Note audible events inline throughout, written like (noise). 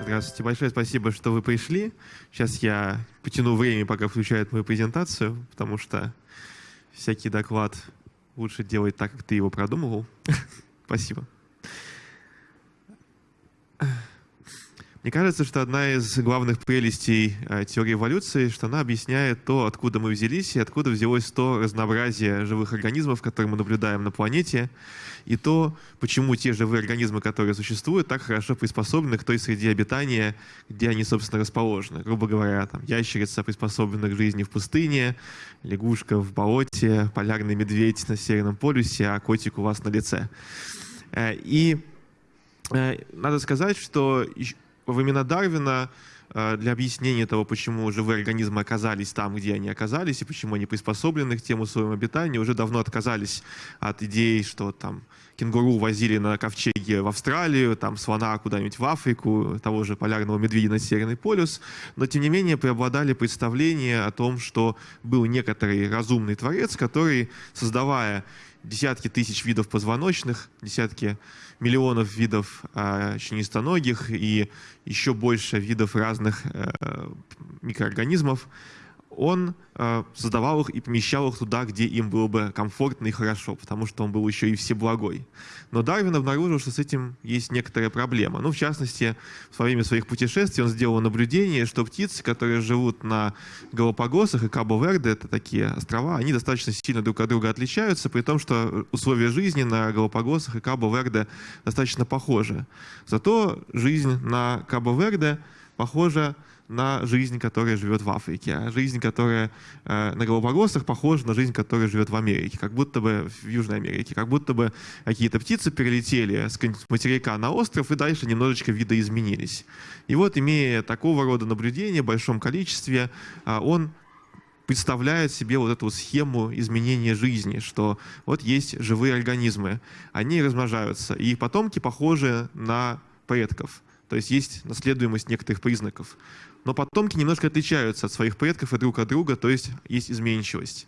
Здравствуйте, большое спасибо, что вы пришли. Сейчас я потяну время, пока включают мою презентацию, потому что всякий доклад лучше делать так, как ты его продумывал. (laughs) Спасибо. Мне кажется, что одна из главных прелестей э, теории эволюции, что она объясняет то, откуда мы взялись и откуда взялось то разнообразие живых организмов, которые мы наблюдаем на планете, и то, почему те живые организмы, которые существуют, так хорошо приспособлены к той среде обитания, где они, собственно, расположены. Грубо говоря, там, ящерица приспособлена к жизни в пустыне, лягушка в болоте, полярный медведь на Северном полюсе, а котик у вас на лице. Э, и э, надо сказать, что времена Дарвина э, для объяснения того, почему живые организмы оказались там, где они оказались, и почему они приспособлены к тем условиям обитания, уже давно отказались от идеи, что там кенгуру возили на ковчеге в Австралию, там слона куда-нибудь в Африку, того же полярного медведя на Северный полюс, но тем не менее преобладали представления о том, что был некоторый разумный творец, который, создавая десятки тысяч видов позвоночных, десятки миллионов видов э, членистоногих и еще больше видов разных э, микроорганизмов, он э, создавал их и помещал их туда, где им было бы комфортно и хорошо, потому что он был еще и всеблагой. Но Дарвин обнаружил, что с этим есть некоторая проблема. Ну, в частности, во время своих путешествий он сделал наблюдение, что птицы, которые живут на Галапагосах и Кабо-Верде, это такие острова, они достаточно сильно друг от друга отличаются, при том, что условия жизни на Галапагосах и Кабо-Верде достаточно похожи. Зато жизнь на Кабо-Верде похожа на жизнь, которая живет в Африке. А жизнь, которая э, на Галапагосах, похожа на жизнь, которая живет в Америке, как будто бы в Южной Америке. Как будто бы какие-то птицы перелетели с материка на остров и дальше немножечко видоизменились. И вот, имея такого рода наблюдения в большом количестве, э, он представляет себе вот эту схему изменения жизни, что вот есть живые организмы, они размножаются, и их потомки похожи на предков. То есть есть наследуемость некоторых признаков. Но потомки немножко отличаются от своих предков и друг от друга, то есть есть изменчивость.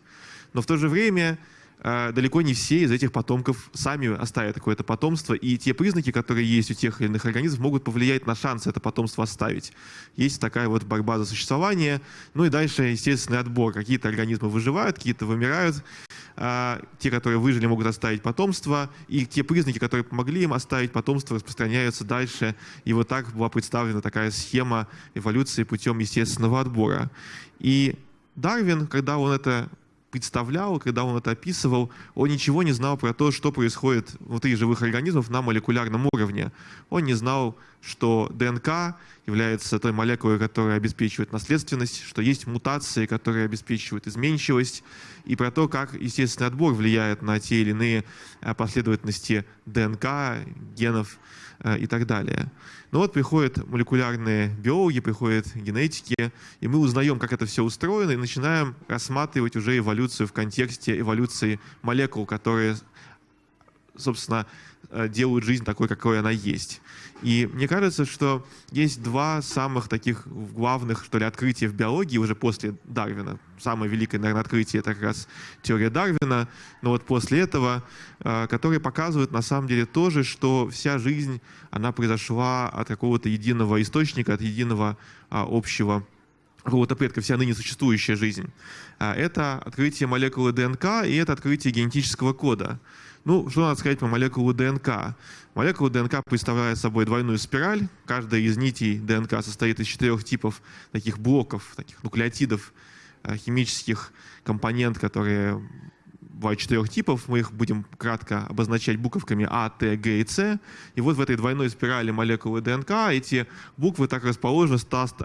Но в то же время далеко не все из этих потомков сами оставят какое-то потомство, и те признаки, которые есть у тех или иных организмов, могут повлиять на шанс это потомство оставить. Есть такая вот борьба за существование, ну и дальше естественный отбор. Какие-то организмы выживают, какие-то вымирают, а, те, которые выжили, могут оставить потомство, и те признаки, которые помогли им оставить потомство, распространяются дальше. И вот так была представлена такая схема эволюции путем естественного отбора. И Дарвин, когда он это представлял, когда он это описывал, он ничего не знал про то, что происходит внутри живых организмов на молекулярном уровне. Он не знал, что ДНК является той молекулой, которая обеспечивает наследственность, что есть мутации, которые обеспечивают изменчивость, и про то, как естественный отбор влияет на те или иные э, последовательности ДНК, генов и так далее. Но вот приходят молекулярные биологи, приходят генетики, и мы узнаем, как это все устроено, и начинаем рассматривать уже эволюцию в контексте эволюции молекул, которые, собственно, э, делают жизнь такой, какой она есть. И мне кажется, что есть два самых таких главных, что ли, открытия в биологии уже после Дарвина. Самое великое, наверное, открытие — это как раз теория Дарвина, но вот после этого, э, которые показывают на самом деле тоже, что вся жизнь, она произошла от какого-то единого источника, от единого а, общего какого-то предка, вся ныне существующая жизнь. А, это открытие молекулы ДНК и это открытие генетического кода. Ну, что надо сказать по молекулу ДНК? Молекула ДНК представляет собой двойную спираль. Каждая из нитей ДНК состоит из четырех типов таких блоков, таких нуклеотидов, э, химических компонент, которые бывает четырех типов, мы их будем кратко обозначать буковками А, Т, Г и С. И вот в этой двойной спирали молекулы ДНК эти буквы так расположены,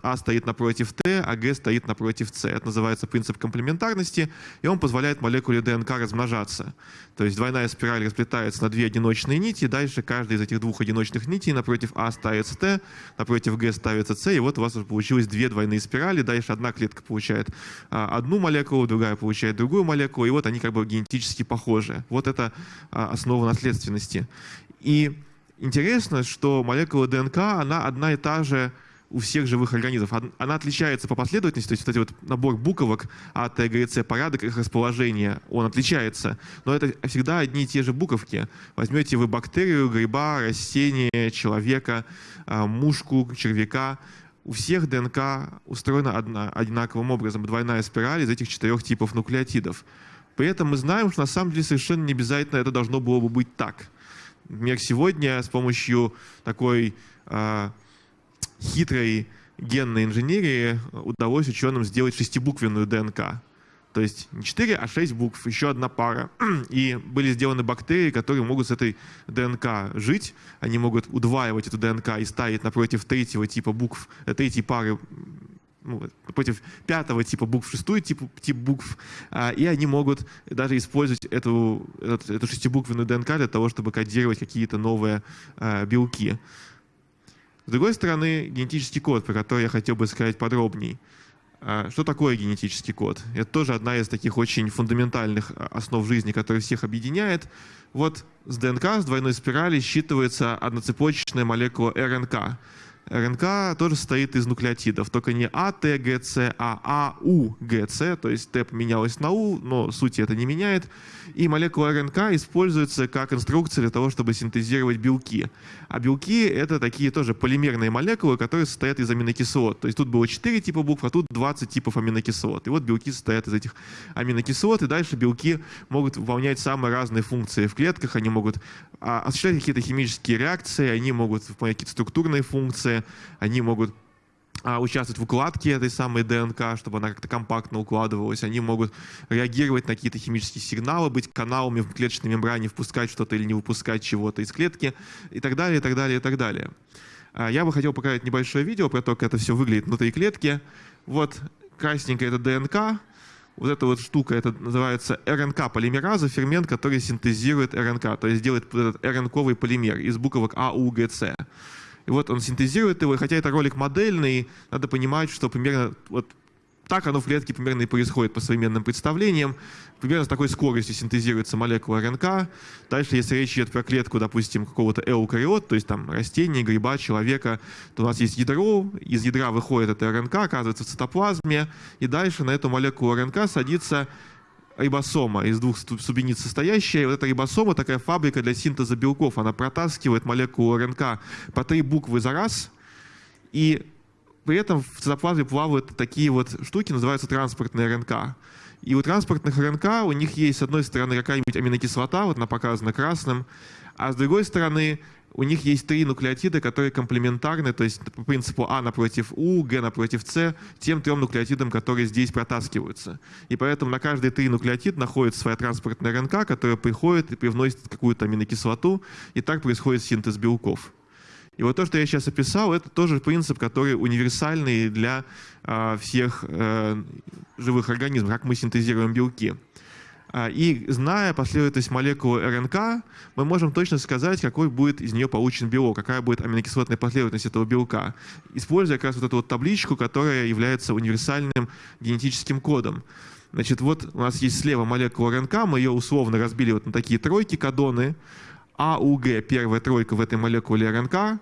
А стоит напротив Т, а Г стоит напротив С. Это называется принцип комплементарности, и он позволяет молекуле ДНК размножаться. То есть двойная спираль расплетается на две одиночные нити, дальше каждая из этих двух одиночных нитей напротив А ставится Т, напротив Г ставится С, и вот у вас уже получилось две двойные спирали, дальше одна клетка получает а, одну молекулу, другая получает другую молекулу, и вот они как бы генетически похожи. Вот это а, основа наследственности. И интересно, что молекула ДНК, она одна и та же у всех живых организмов. Она отличается по последовательности, то есть вот эти вот набор буквок А, Т, Г, С, порядок их расположения, он отличается. Но это всегда одни и те же буковки. Возьмете вы бактерию, гриба, растение, человека, а, мушку, червяка, у всех ДНК устроена одна, одинаковым образом, двойная спираль из этих четырех типов нуклеотидов. При этом мы знаем, что на самом деле совершенно не обязательно это должно было бы быть так. Например, сегодня с помощью такой э, хитрой генной инженерии удалось ученым сделать шестибуквенную ДНК. То есть не 4, а 6 букв, еще одна пара. (clears throat) И были сделаны бактерии, которые могут с этой ДНК жить. Они могут удваивать эту ДНК и ставить напротив третьего типа букв, э, третьей пары ну, против пятого типа букв, шестой тип, тип букв, а, и они могут даже использовать эту, эту, эту шестибуквенную ДНК для того, чтобы кодировать какие-то новые а, белки. С другой стороны, генетический код, про который я хотел бы сказать подробней. А, что такое генетический код? Это тоже одна из таких очень фундаментальных а, основ жизни, которая всех объединяет. Вот с ДНК, с двойной спирали считывается одноцепочечная молекула РНК. РНК тоже состоит из нуклеотидов, только не А, С, а А, У, Г, С, то есть Т поменялось на У, но сути это не меняет. И молекула РНК используется как инструкция для того, чтобы синтезировать белки. А белки — это такие тоже полимерные молекулы, которые состоят из аминокислот. То есть тут было 4 типа букв, а тут 20 типов аминокислот. И вот белки состоят из этих аминокислот, и дальше белки могут выполнять самые разные функции в клетках, они могут а, осуществлять какие-то химические реакции, они могут выполнять какие-то структурные функции, они могут а, участвовать в укладке этой самой ДНК, чтобы она как-то компактно укладывалась. Они могут реагировать на какие-то химические сигналы, быть каналами в клеточной мембране, впускать что-то или не выпускать чего-то из клетки и так далее, и так далее, и так далее. А, я бы хотел показать небольшое видео про то, как это все выглядит внутри клетки. Вот красненькая это ДНК, вот эта вот штука, это называется РНК-полимераза, фермент, который синтезирует РНК, то есть делает этот РНКовый полимер из буквок А, У, Г, С. И вот он синтезирует его, и хотя это ролик модельный, надо понимать, что примерно вот так оно в клетке примерно и происходит по современным представлениям. Примерно с такой скоростью синтезируется молекула РНК. Дальше, если речь идет про клетку, допустим, какого-то эукариот, то есть там растения, гриба, человека, то у нас есть ядро, из ядра выходит эта РНК, оказывается в цитоплазме, и дальше на эту молекулу РНК садится рибосома из двух субъединиц состоящая. И вот эта рибосома такая фабрика для синтеза белков. Она протаскивает молекулу РНК по три буквы за раз. И при этом в цитоплазме плавают такие вот штуки, называются транспортные РНК. И у транспортных РНК у них есть, с одной стороны, какая-нибудь аминокислота, вот она показана красным, а с другой стороны, у них есть три нуклеотида, которые комплементарны, то есть по принципу А напротив У, Г напротив С, тем трем нуклеотидам, которые здесь протаскиваются. И поэтому на каждый три нуклеотид находится своя транспортная РНК, которая приходит и привносит какую-то аминокислоту, и так происходит синтез белков. И вот то, что я сейчас описал, это тоже принцип, который универсальный для э, всех э, живых организмов, как мы синтезируем белки. А, и зная последовательность молекулы РНК, мы можем точно сказать, какой будет из нее получен белок, какая будет аминокислотная последовательность этого белка, используя как раз вот эту вот табличку, которая является универсальным генетическим кодом. Значит, вот у нас есть слева молекула РНК, мы ее условно разбили вот на такие тройки кадоны. АУГ, первая тройка в этой молекуле РНК,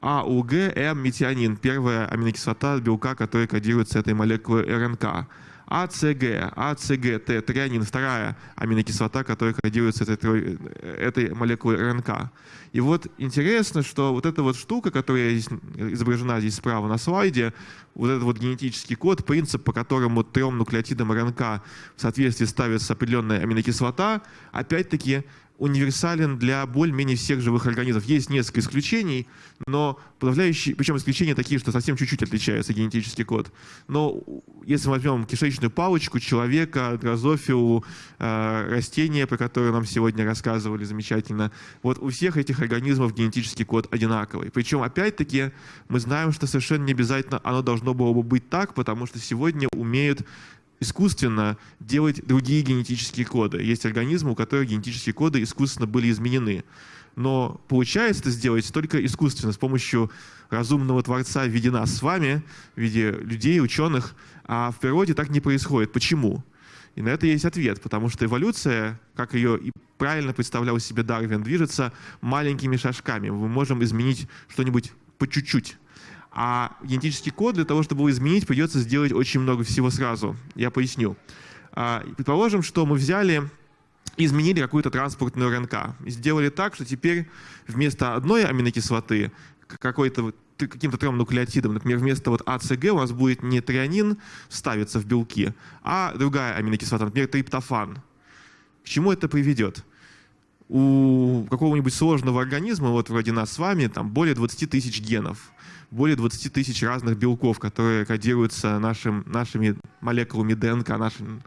АУГ, М, метионин, первая аминокислота белка, которая кодируется этой молекулой РНК. АЦГ, АЦГ, Т, трианин, вторая аминокислота, которая кодируется этой, этой молекулой РНК. И вот интересно, что вот эта вот штука, которая здесь изображена здесь справа на слайде, вот этот вот генетический код, принцип, по которому трем нуклеотидам РНК в соответствии ставится определенная аминокислота, опять-таки универсален для более-менее всех живых организмов. Есть несколько исключений, но подавляющие, причем исключения такие, что совсем чуть-чуть отличается генетический код. Но если мы возьмем кишечную палочку, человека, дрозофилу, э, растения, про которые нам сегодня рассказывали замечательно, вот у всех этих организмов генетический код одинаковый. Причем, опять-таки, мы знаем, что совершенно не обязательно оно должно было бы быть так, потому что сегодня умеют искусственно делать другие генетические коды. Есть организмы, у которых генетические коды искусственно были изменены. Но получается это сделать только искусственно, с помощью разумного Творца в виде нас с вами, в виде людей, ученых. А в природе так не происходит. Почему? И на это есть ответ, потому что эволюция, как ее и правильно представлял себе Дарвин, движется маленькими шажками. Мы можем изменить что-нибудь по чуть-чуть. А генетический код для того, чтобы его изменить, придется сделать очень много всего сразу. Я поясню. А, предположим, что мы взяли изменили какую-то транспортную РНК. Сделали так, что теперь вместо одной аминокислоты какой-то каким-то трем нуклеотидом, например, вместо вот АЦГ у нас будет не трианин ставиться в белки, а другая аминокислота, например, триптофан. К чему это приведет? У какого-нибудь сложного организма, вот вроде нас с вами, там более 20 тысяч генов, более 20 тысяч разных белков, которые кодируются нашим, нашими молекулами ДНК. Нашим.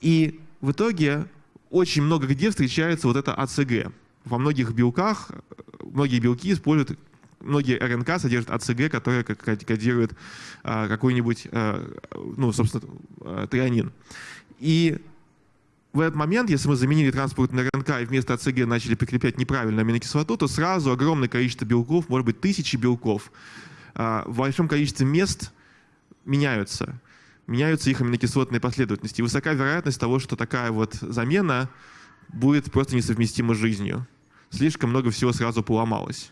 И в итоге очень много где встречается вот это АЦГ. Во многих белках, многие белки используют многие РНК содержат АЦГ, которая кодирует а, какой-нибудь, а, ну, собственно, а, трианин. И в этот момент, если мы заменили транспортный РНК и вместо АЦГ начали прикреплять неправильную аминокислоту, то сразу огромное количество белков, может быть, тысячи белков, в большом количестве мест меняются меняются их аминокислотные последовательности. И высока вероятность того, что такая вот замена будет просто несовместима с жизнью. Слишком много всего сразу поломалось.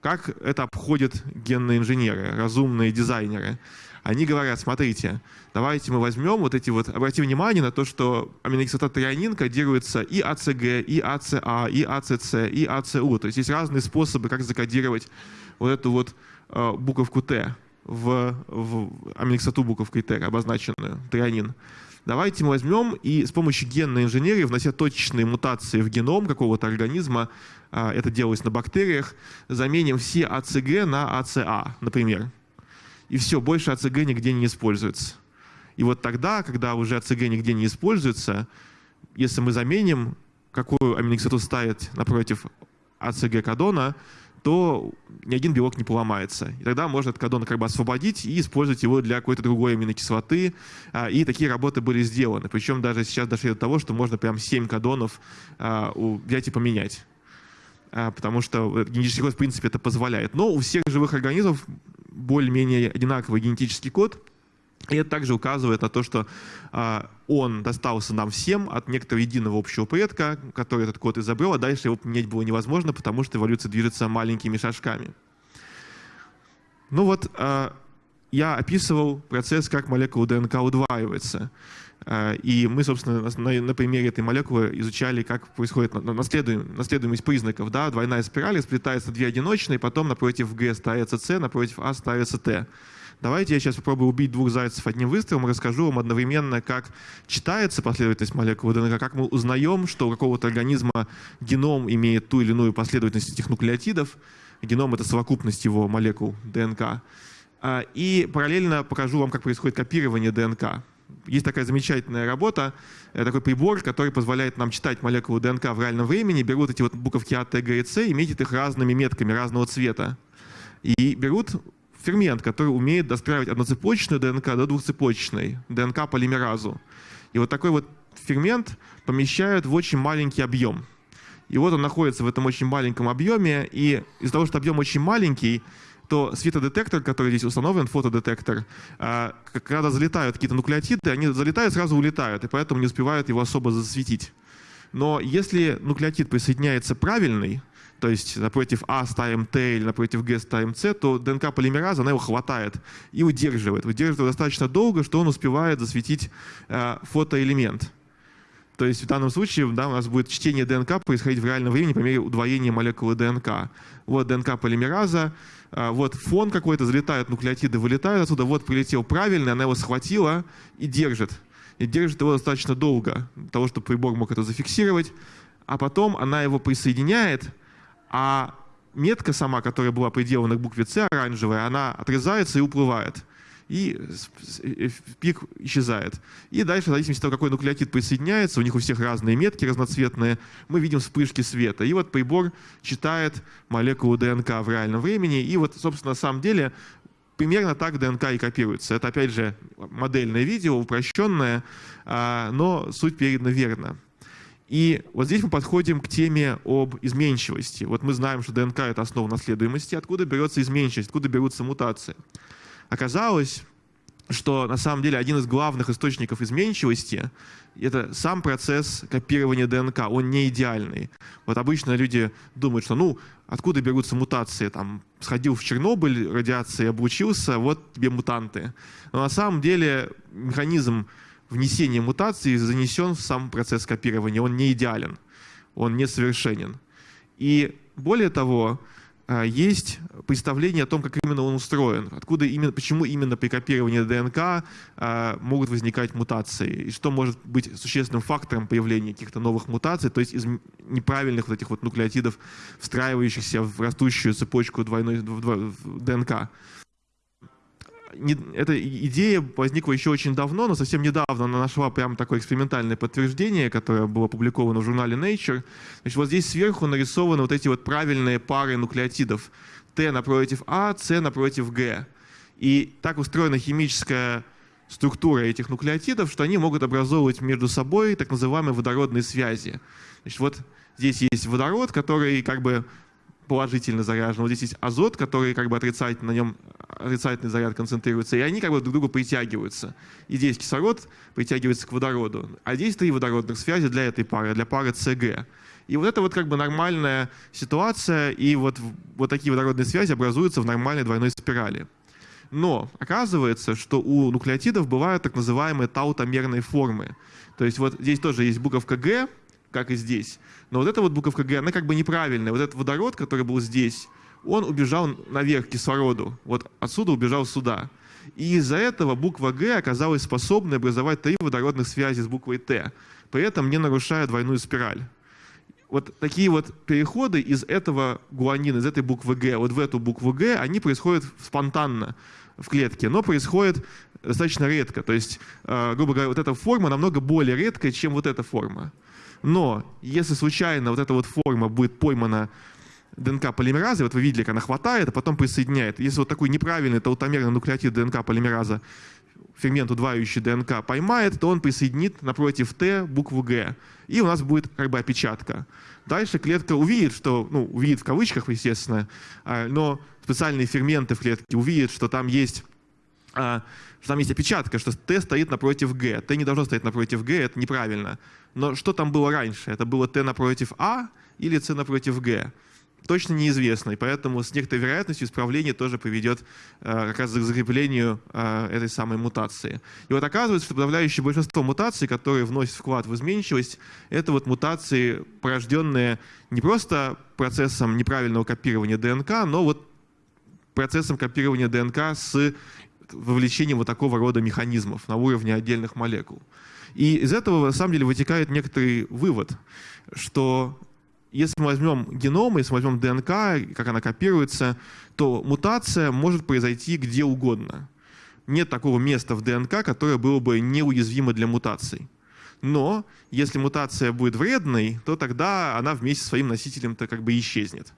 Как это обходят генные инженеры, разумные дизайнеры? Они говорят, смотрите, давайте мы возьмем вот эти вот, обратите внимание на то, что аминокислота трианин кодируется и АЦГ, и АЦА, и АЦЦ, и АЦУ. То есть есть разные способы, как закодировать вот эту вот э, буковку Т в, в аминокислоту буковкой Т, обозначенную, трианин. Давайте мы возьмем и с помощью генной инженерии, внося точечные мутации в геном какого-то организма, а, это делалось на бактериях, заменим все АЦГ на АЦА, например. И все, больше АЦГ нигде не используется. И вот тогда, когда уже АЦГ нигде не используется, если мы заменим, какую аминокислоту ставить напротив АЦГ-кадона, то ни один белок не поломается. И тогда можно этот кадон как бы освободить и использовать его для какой-то другой аминокислоты. А, и такие работы были сделаны. Причем даже сейчас дошли до того, что можно прям 7 кадонов а, взять и поменять. А, потому что генетический код, в принципе, это позволяет. Но у всех живых организмов более-менее одинаковый генетический код — и это также указывает на то, что а, он достался нам всем от некоторого единого общего предка, который этот код изобрел, а дальше его поменять было невозможно, потому что эволюция движется маленькими шажками. Ну вот, а, я описывал процесс, как молекула ДНК удваивается. А, и мы, собственно, на, на примере этой молекулы изучали, как происходит наследуем, наследуемость признаков. Да? Двойная спираль, сплетается две одиночные, потом напротив Г ставится С, напротив А ставится Т. Давайте я сейчас попробую убить двух зайцев одним выстрелом и расскажу вам одновременно, как читается последовательность молекулы ДНК, как мы узнаем, что у какого-то организма геном имеет ту или иную последовательность этих нуклеотидов. Геном — это совокупность его молекул ДНК. А, и параллельно покажу вам, как происходит копирование ДНК. Есть такая замечательная работа, э, такой прибор, который позволяет нам читать молекулу ДНК в реальном времени, берут эти вот буковки А, Т, Г и С и метят их разными метками разного цвета. И берут фермент, который умеет достраивать одноцепочечную ДНК до двухцепочечной, ДНК-полимеразу. И вот такой вот фермент помещают в очень маленький объем. И вот он находится в этом очень маленьком объеме, и из-за того, что объем очень маленький, то светодетектор, который здесь установлен, фотодетектор, а, когда залетают какие-то нуклеотиды, они залетают, сразу улетают, и поэтому не успевают его особо засветить. Но если нуклеотид присоединяется правильный, то есть напротив А ставим Т или напротив Г ставим С, то ДНК полимераза, она его хватает и удерживает. Удерживает достаточно долго, что он успевает засветить э, фотоэлемент. То есть в данном случае да, у нас будет чтение ДНК происходить в реальном времени по мере удвоения молекулы ДНК. Вот ДНК полимераза, вот фон какой-то, залетают нуклеотиды, вылетают отсюда, вот прилетел правильный, она его схватила и держит. И держит его достаточно долго, для того, чтобы прибор мог это зафиксировать. А потом она его присоединяет, а метка сама, которая была приделана к букве С, оранжевая, она отрезается и уплывает. И пик исчезает. И дальше, в зависимости от того, какой нуклеотид присоединяется, у них у всех разные метки разноцветные, мы видим вспышки света. И вот прибор читает молекулу ДНК в реальном времени. И вот, собственно, на самом деле примерно так ДНК и копируется. Это, опять же, модельное видео, упрощенное, а, но суть передана верно. И вот здесь мы подходим к теме об изменчивости. Вот мы знаем, что ДНК — это основа наследуемости. Откуда берется изменчивость, откуда берутся мутации? Оказалось, что на самом деле один из главных источников изменчивости — это сам процесс копирования ДНК, он не идеальный. Вот обычно люди думают, что ну, откуда берутся мутации, там, сходил в Чернобыль, радиации облучился, вот тебе мутанты. Но на самом деле механизм внесения мутации занесен в сам процесс копирования, он не идеален, он несовершенен. И более того, есть представление о том, как именно он устроен, откуда именно, почему именно при копировании ДНК а, могут возникать мутации, и что может быть существенным фактором появления каких-то новых мутаций, то есть из неправильных вот этих вот нуклеотидов, встраивающихся в растущую цепочку двойной ДНК не, эта идея возникла еще очень давно, но совсем недавно она нашла прямо такое экспериментальное подтверждение, которое было опубликовано в журнале Nature. Значит, вот здесь сверху нарисованы вот эти вот правильные пары нуклеотидов. Т напротив А, С напротив Г. И так устроена химическая структура этих нуклеотидов, что они могут образовывать между собой так называемые водородные связи. Значит, вот здесь есть водород, который как бы положительно заряжен. Вот здесь есть азот, который как бы отрицательно, на нем отрицательный заряд концентрируется, и они как бы друг к другу притягиваются. И здесь кислород притягивается к водороду. А здесь три водородных связи для этой пары, для пары СГ. И вот это вот как бы нормальная ситуация, и вот, вот такие водородные связи образуются в нормальной двойной спирали. Но оказывается, что у нуклеотидов бывают так называемые таутомерные формы. То есть вот здесь тоже есть буковка Г, как и здесь. Но вот эта вот буковка Г, она как бы неправильная. Вот этот водород, который был здесь, он убежал наверх к кислороду. Вот отсюда убежал сюда. И из-за этого буква Г оказалась способной образовать три водородных связи с буквой Т, при этом не нарушая двойную спираль. Вот такие вот переходы из этого гуанина, из этой буквы Г, вот в эту букву Г, они происходят спонтанно в клетке, но происходят достаточно редко. То есть, э, грубо говоря, вот эта форма намного более редкая, чем вот эта форма. Но если случайно вот эта вот форма будет поймана ДНК полимеразы, вот вы видели, как она хватает, а потом присоединяет. Если вот такой неправильный таутомерный нуклеотид ДНК полимераза фермент, удваивающий ДНК, поймает, то он присоединит напротив Т букву Г. И у нас будет как бы опечатка. Дальше клетка увидит, что, ну, увидит в кавычках, естественно, а, но специальные ферменты в клетке увидят, что там есть а, что там есть опечатка, что Т стоит напротив Г. Т не должно стоять напротив Г, это неправильно. Но что там было раньше? Это было Т напротив А или С напротив Г? Точно неизвестно, и поэтому с некоторой вероятностью исправление тоже приведет э, как раз к закреплению э, этой самой мутации. И вот оказывается, что подавляющее большинство мутаций, которые вносят вклад в изменчивость, это вот мутации, порожденные не просто процессом неправильного копирования ДНК, но вот процессом копирования ДНК с вовлечением вот такого рода механизмов на уровне отдельных молекул. И из этого, на самом деле, вытекает некоторый вывод, что если мы возьмем геном, если мы возьмем ДНК, как она копируется, то мутация может произойти где угодно. Нет такого места в ДНК, которое было бы неуязвимо для мутаций. Но если мутация будет вредной, то тогда она вместе со своим носителем-то как бы исчезнет.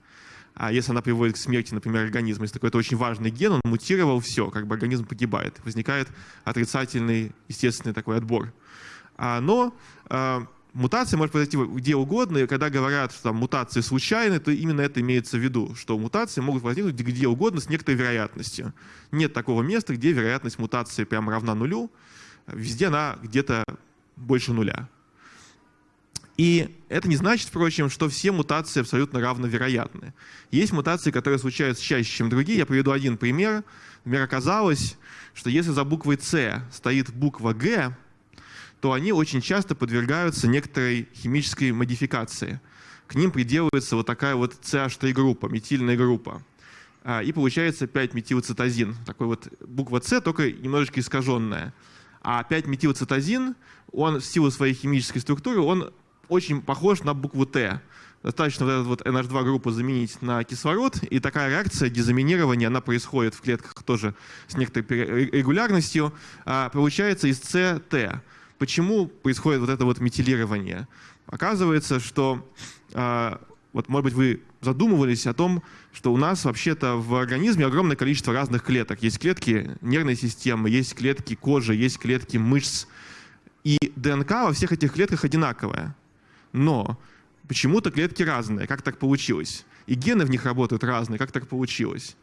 А если она приводит к смерти, например, организма, если такой-то очень важный ген, он мутировал, все, как бы организм погибает. Возникает отрицательный естественный такой отбор. А, но а, мутация может произойти где угодно, и когда говорят, что там, мутации случайны, то именно это имеется в виду, что мутации могут возникнуть где угодно с некоторой вероятностью. Нет такого места, где вероятность мутации прямо равна нулю, везде она где-то больше нуля. И это не значит, впрочем, что все мутации абсолютно равновероятны. Есть мутации, которые случаются чаще, чем другие. Я приведу один пример. Например, оказалось, что если за буквой «С» стоит буква «Г», то они очень часто подвергаются некоторой химической модификации. К ним приделывается вот такая вот CH3-группа, метильная группа. А, и получается 5-метилцитозин. Такой вот буква «С», только немножечко искаженная. А 5-метилцитозин, он в силу своей химической структуры, он очень похож на букву Т. Достаточно вот эту вот NH2 группу заменить на кислород, и такая реакция дезаминирования, она происходит в клетках тоже с некоторой регулярностью. А получается из СТ. Почему происходит вот это вот метилирование? Оказывается, что а, вот, может быть, вы задумывались о том, что у нас вообще-то в организме огромное количество разных клеток. Есть клетки нервной системы, есть клетки кожи, есть клетки мышц. И ДНК во всех этих клетках одинаковая. Но почему-то клетки разные. Как так получилось? И гены в них работают разные. Как так получилось?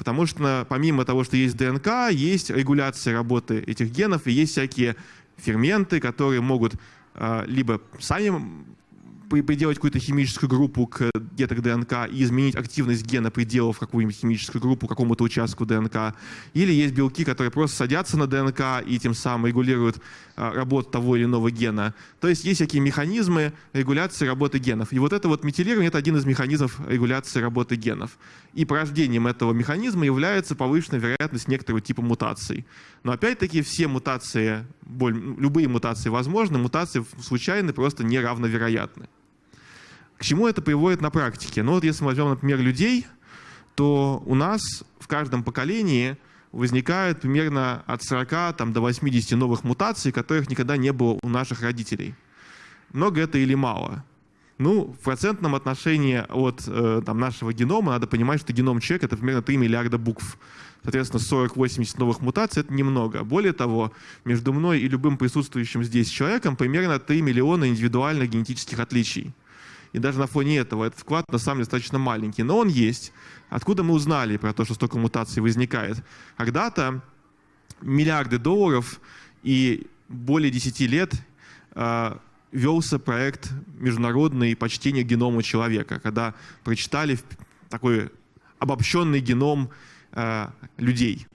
Потому что помимо того, что есть ДНК, есть регуляция работы этих генов, и есть всякие ферменты, которые могут а, либо сами приделать какую-то химическую группу к где-то к ДНК и изменить активность гена, приделав какую-нибудь химическую группу какому-то участку ДНК. Или есть белки, которые просто садятся на ДНК и тем самым регулируют а, работу того или иного гена. То есть есть всякие механизмы регуляции работы генов. И вот это вот метилирование — это один из механизмов регуляции работы генов. И порождением этого механизма является повышенная вероятность некоторого типа мутаций. Но опять-таки все мутации, любые мутации возможны, мутации случайны, просто неравновероятны. К чему это приводит на практике? Ну вот если мы возьмем, например, людей, то у нас в каждом поколении возникает примерно от 40 там, до 80 новых мутаций, которых никогда не было у наших родителей. Много это или мало? Ну, в процентном отношении от э, там, нашего генома надо понимать, что геном человека — это примерно 3 миллиарда букв. Соответственно, 40-80 новых мутаций — это немного. Более того, между мной и любым присутствующим здесь человеком примерно 3 миллиона индивидуальных генетических отличий. И даже на фоне этого этот вклад на самом деле достаточно маленький. Но он есть. Откуда мы узнали про то, что столько мутаций возникает? Когда-то миллиарды долларов и более 10 лет э, велся проект международный почтение генома человека, когда прочитали такой обобщенный геном людей.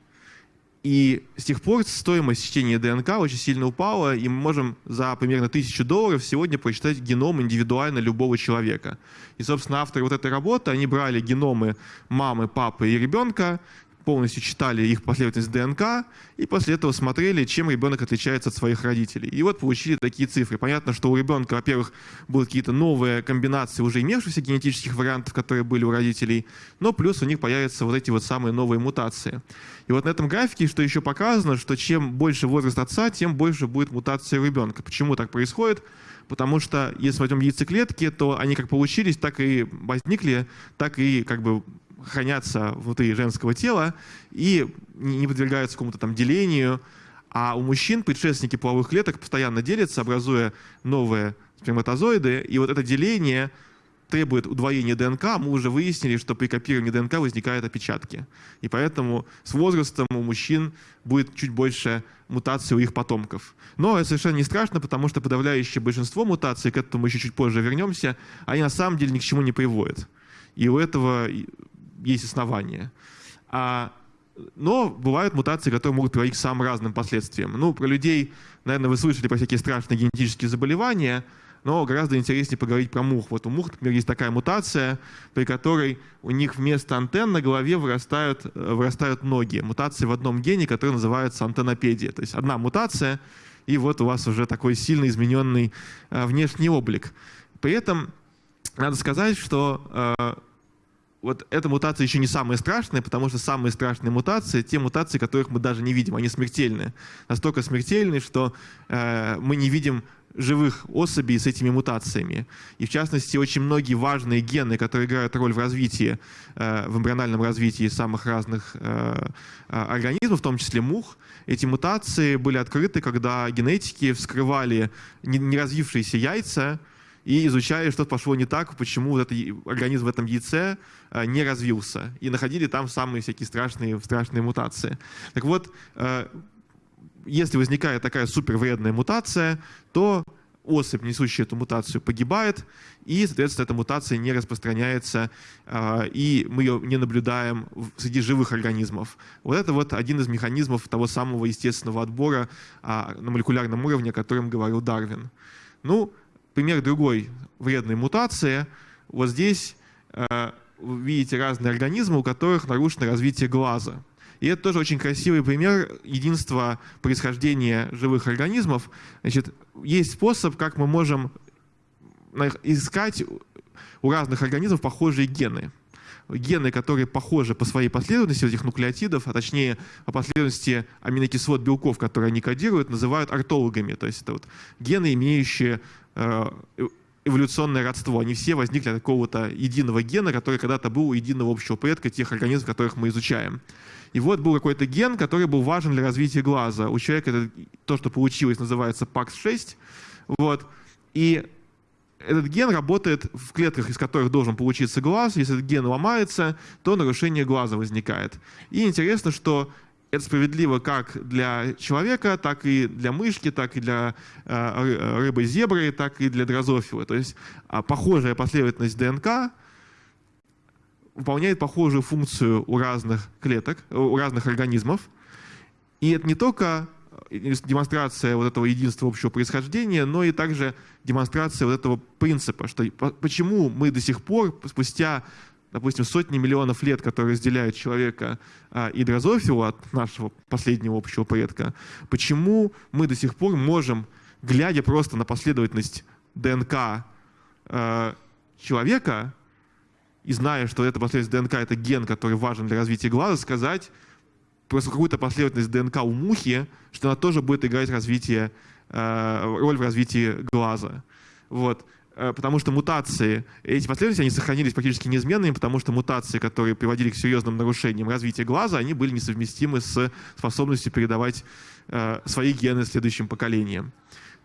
И с тех пор стоимость чтения ДНК очень сильно упала, и мы можем за примерно тысячу долларов сегодня прочитать геном индивидуально любого человека. И, собственно, авторы вот этой работы, они брали геномы мамы, папы и ребенка, полностью читали их последовательность ДНК и после этого смотрели, чем ребенок отличается от своих родителей. И вот получили такие цифры. Понятно, что у ребенка, во-первых, будут какие-то новые комбинации уже имевшихся генетических вариантов, которые были у родителей, но плюс у них появятся вот эти вот самые новые мутации. И вот на этом графике, что еще показано, что чем больше возраст отца, тем больше будет мутация у ребенка. Почему так происходит? Потому что если возьмем яйцеклетки, то они как получились, так и возникли, так и как бы хранятся внутри женского тела и не подвергаются какому-то там делению. А у мужчин предшественники половых клеток постоянно делятся, образуя новые сперматозоиды. И вот это деление требует удвоения ДНК, мы уже выяснили, что при копировании ДНК возникают опечатки. И поэтому с возрастом у мужчин будет чуть больше мутаций у их потомков. Но это совершенно не страшно, потому что подавляющее большинство мутаций, к этому мы еще чуть позже вернемся, они на самом деле ни к чему не приводят. И у этого есть основания. А, но бывают мутации, которые могут приводить к самым разным последствиям. Ну, про людей, наверное, вы слышали про всякие страшные генетические заболевания, но гораздо интереснее поговорить про мух. Вот у мух, например, есть такая мутация, при которой у них вместо антенн на голове вырастают, э, вырастают ноги. Мутация в одном гене, который называется антеннопедия. То есть одна мутация, и вот у вас уже такой сильно измененный э, внешний облик. При этом надо сказать, что э, вот эта мутация еще не самая страшная, потому что самые страшные мутации — те мутации, которых мы даже не видим, они смертельны. Настолько смертельны, что э, мы не видим живых особей с этими мутациями. И в частности, очень многие важные гены, которые играют роль в развитии, э, в эмбриональном развитии самых разных э, э организмов, в том числе мух, эти мутации были открыты, когда генетики вскрывали неразвившиеся яйца, и изучали, что пошло не так, почему вот этот организм в этом яйце э, не развился. И находили там самые всякие страшные, страшные мутации. Так вот, э, если возникает такая супервредная мутация, то особь, несущая эту мутацию, погибает, и, соответственно, эта мутация не распространяется, э, и мы ее не наблюдаем среди живых организмов. Вот это вот один из механизмов того самого естественного отбора а, на молекулярном уровне, о котором говорил Дарвин. Ну, пример другой вредной мутации. Вот здесь э, видите разные организмы, у которых нарушено развитие глаза. И это тоже очень красивый пример единства происхождения живых организмов. Значит, есть способ, как мы можем искать у разных организмов похожие гены. Гены, которые похожи по своей последовательности этих нуклеотидов, а точнее по последовательности аминокислот белков, которые они кодируют, называют ортологами. То есть это вот гены, имеющие эволюционное родство. Они все возникли от какого-то единого гена, который когда-то был у единого общего предка тех организмов, которых мы изучаем. И вот был какой-то ген, который был важен для развития глаза. У человека это, то, что получилось, называется PAX6. Вот. И этот ген работает в клетках, из которых должен получиться глаз. Если этот ген ломается, то нарушение глаза возникает. И интересно, что это справедливо как для человека, так и для мышки, так и для э, рыбы-зебры, так и для дрозофилы. То есть э, похожая последовательность ДНК выполняет похожую функцию у разных клеток, у разных организмов. И это не только демонстрация вот этого единства общего происхождения, но и также демонстрация вот этого принципа, что почему мы до сих пор, спустя, допустим, сотни миллионов лет, которые разделяют человека а, и дрозофилу от нашего последнего общего предка, почему мы до сих пор можем, глядя просто на последовательность ДНК а, человека, и зная, что эта последовательность ДНК — это ген, который важен для развития глаза, сказать, просто какую-то последовательность ДНК у мухи, что она тоже будет играть развитие, э, роль в развитии глаза. Вот. Э, потому что мутации, эти последовательности, они сохранились практически неизменными, потому что мутации, которые приводили к серьезным нарушениям развития глаза, они были несовместимы с способностью передавать э, свои гены следующим поколениям.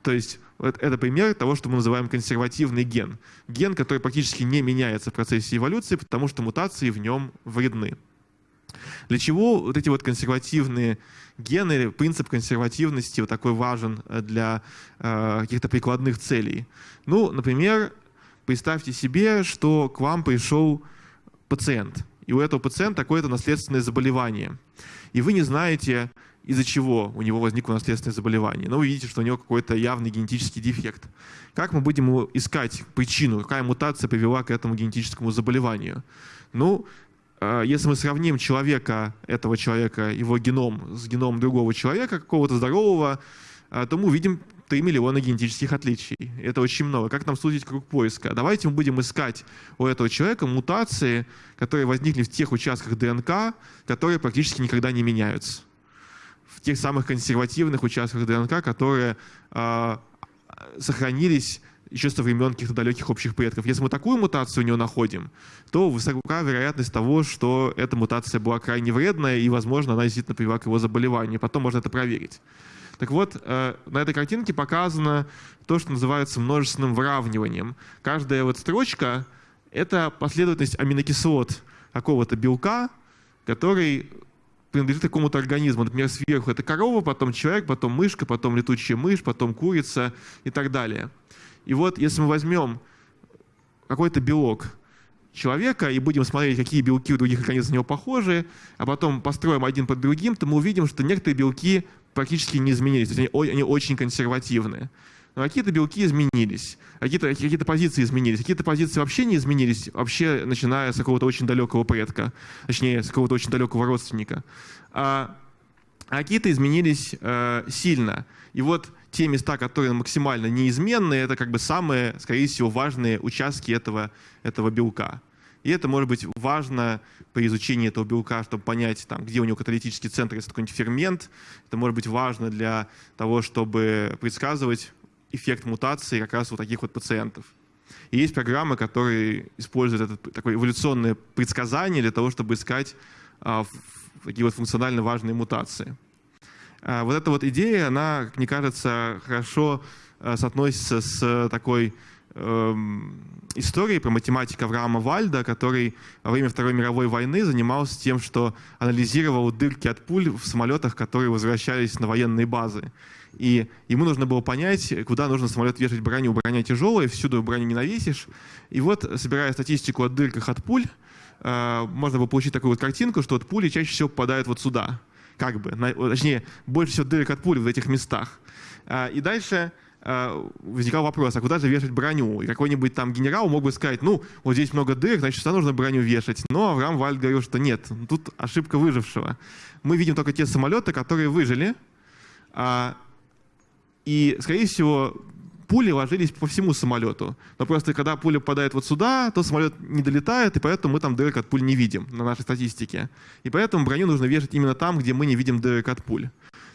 То есть это пример того, что мы называем консервативный ген. Ген, который практически не меняется в процессе эволюции, потому что мутации в нем вредны. Для чего вот эти вот консервативные гены, принцип консервативности вот такой важен э, для э, каких-то прикладных целей? Ну, например, представьте себе, что к вам пришел пациент, и у этого пациента какое-то наследственное заболевание, и вы не знаете, из-за чего у него возникло наследственное заболевание. Но вы видите, что у него какой-то явный генетический дефект. Как мы будем искать причину, какая мутация привела к этому генетическому заболеванию? Ну, если мы сравним человека, этого человека, его геном с геномом другого человека, какого-то здорового, а, то мы увидим 3 миллиона генетических отличий. Это очень много. Как нам сузить круг поиска? Давайте мы будем искать у этого человека мутации, которые возникли в тех участках ДНК, которые практически никогда не меняются. В тех самых консервативных участках ДНК, которые э, сохранились еще со времен каких-то далеких общих предков. Если мы такую мутацию у него находим, то высока вероятность того, что эта мутация была крайне вредная, и, возможно, она действительно привела к его заболеванию. Потом можно это проверить. Так вот, э, на этой картинке показано то, что называется множественным выравниванием. Каждая вот строчка — это последовательность аминокислот какого-то белка, который принадлежит какому-то организму. Например, сверху это корова, потом человек, потом мышка, потом летучая мышь, потом курица и так далее. И вот если мы возьмем какой-то белок человека и будем смотреть, какие белки у других организмов на него похожи, а потом построим один под другим, то мы увидим, что некоторые белки практически не изменились, то есть они, они очень консервативные. Но какие-то белки изменились, какие-то какие позиции изменились, какие-то позиции вообще не изменились, вообще начиная с какого-то очень далекого предка, точнее, с какого-то очень далекого родственника. А, а какие-то изменились э, сильно. И вот те места, которые максимально неизменные, это как бы самые, скорее всего, важные участки этого, этого белка. И это может быть важно при изучении этого белка, чтобы понять, там, где у него каталитический центр, если какой-нибудь фермент. Это может быть важно для того, чтобы предсказывать эффект мутации как раз у таких вот пациентов. И есть программы, которые используют это такое эволюционное предсказание для того, чтобы искать а, такие вот функционально важные мутации. А, вот эта вот идея, она, как мне кажется, хорошо а, соотносится с такой эм, историей про математика Авраама Вальда, который во время Второй мировой войны занимался тем, что анализировал дырки от пуль в самолетах, которые возвращались на военные базы. И ему нужно было понять, куда нужно самолет вешать броню. Броня тяжелая, всюду броню не навесишь. И вот, собирая статистику о дырках от пуль, э, можно было получить такую вот картинку, что вот пули чаще всего попадают вот сюда как бы, точнее, больше всего дырок от пули в этих местах. А, и дальше а, возникал вопрос, а куда же вешать броню? И какой-нибудь там генерал мог бы сказать, ну, вот здесь много дырок, значит, сюда нужно броню вешать. Но Авраам Вальд говорил, что нет, тут ошибка выжившего. Мы видим только те самолеты, которые выжили, а, и, скорее всего, пули ложились по всему самолету. Но просто когда пуля попадает вот сюда, то самолет не долетает, и поэтому мы там дырок от пуль не видим на нашей статистике. И поэтому броню нужно вешать именно там, где мы не видим дырок от пуль.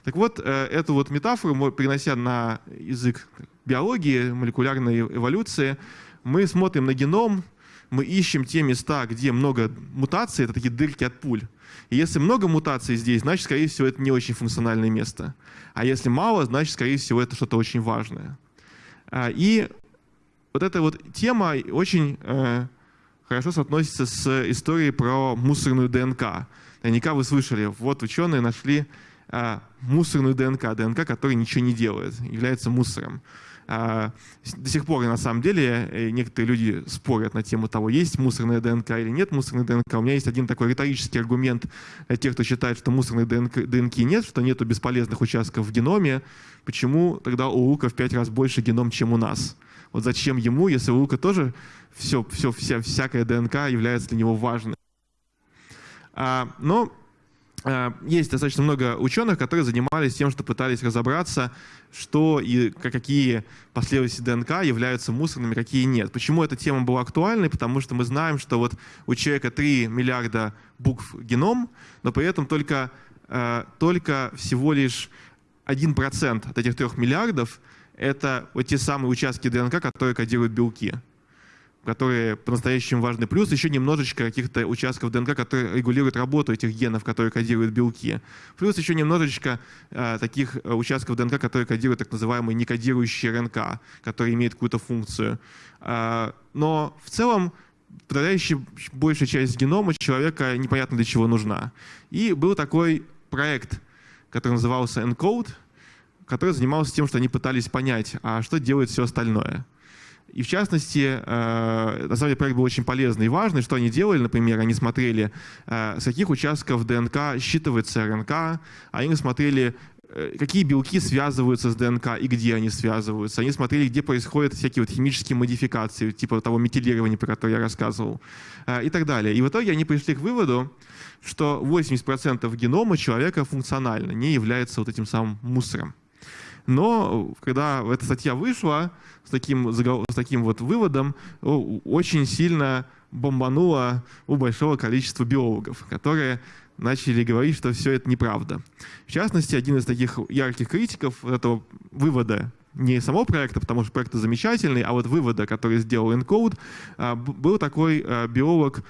Так вот, э, эту вот метафору, перенося на язык биологии, молекулярной эволюции, мы смотрим на геном, мы ищем те места, где много мутаций, это такие дырки от пуль. И если много мутаций здесь, значит, скорее всего, это не очень функциональное место. А если мало, значит, скорее всего, это что-то очень важное. А, и вот эта вот тема очень э, хорошо соотносится с историей про мусорную ДНК. Наверняка вы слышали, вот ученые нашли э, мусорную ДНК, ДНК, которая ничего не делает, является мусором. А, до сих пор, на самом деле, э, некоторые люди спорят на тему того, есть мусорная ДНК или нет мусорной ДНК. У меня есть один такой риторический аргумент для тех, кто считает, что мусорной ДНК, ДНК нет, что нету бесполезных участков в геноме. Почему тогда у Лука в пять раз больше геном, чем у нас? Вот зачем ему, если у Лука тоже все, все, вся, всякая ДНК является для него важной? А, но Э, есть достаточно много ученых, которые занимались тем, что пытались разобраться, что и какие последовательности ДНК являются мусорными, какие нет. Почему эта тема была актуальной? Потому что мы знаем, что вот у человека 3 миллиарда букв геном, но при этом только, э, только всего лишь 1% от этих 3 миллиардов это вот те самые участки ДНК, которые кодируют белки которые по-настоящему важны. Плюс еще немножечко каких-то участков ДНК, которые регулируют работу этих генов, которые кодируют белки. Плюс еще немножечко э, таких э, участков ДНК, которые кодируют так называемые некодирующие РНК, которые имеют какую-то функцию. Э, но в целом подавляющая большая часть генома человека непонятно для чего нужна. И был такой проект, который назывался ENCODE, который занимался тем, что они пытались понять, а что делает все остальное. И в частности, э, на самом деле проект был очень полезный и важный. Что они делали, например, они смотрели, э, с каких участков ДНК считывается РНК, они смотрели, э, какие белки связываются с ДНК и где они связываются. Они смотрели, где происходят всякие вот химические модификации, типа того метилирования, про которое я рассказывал, и так далее. И в итоге они пришли к выводу, что 80% генома человека функционально, не является вот этим самым мусором. Но когда эта статья вышла с таким, с таким вот выводом, очень сильно бомбануло у большого количества биологов, которые начали говорить, что все это неправда. В частности, один из таких ярких критиков этого вывода не самого проекта, потому что проект замечательный, а вот вывода, который сделал Encode, а, был такой а, биолог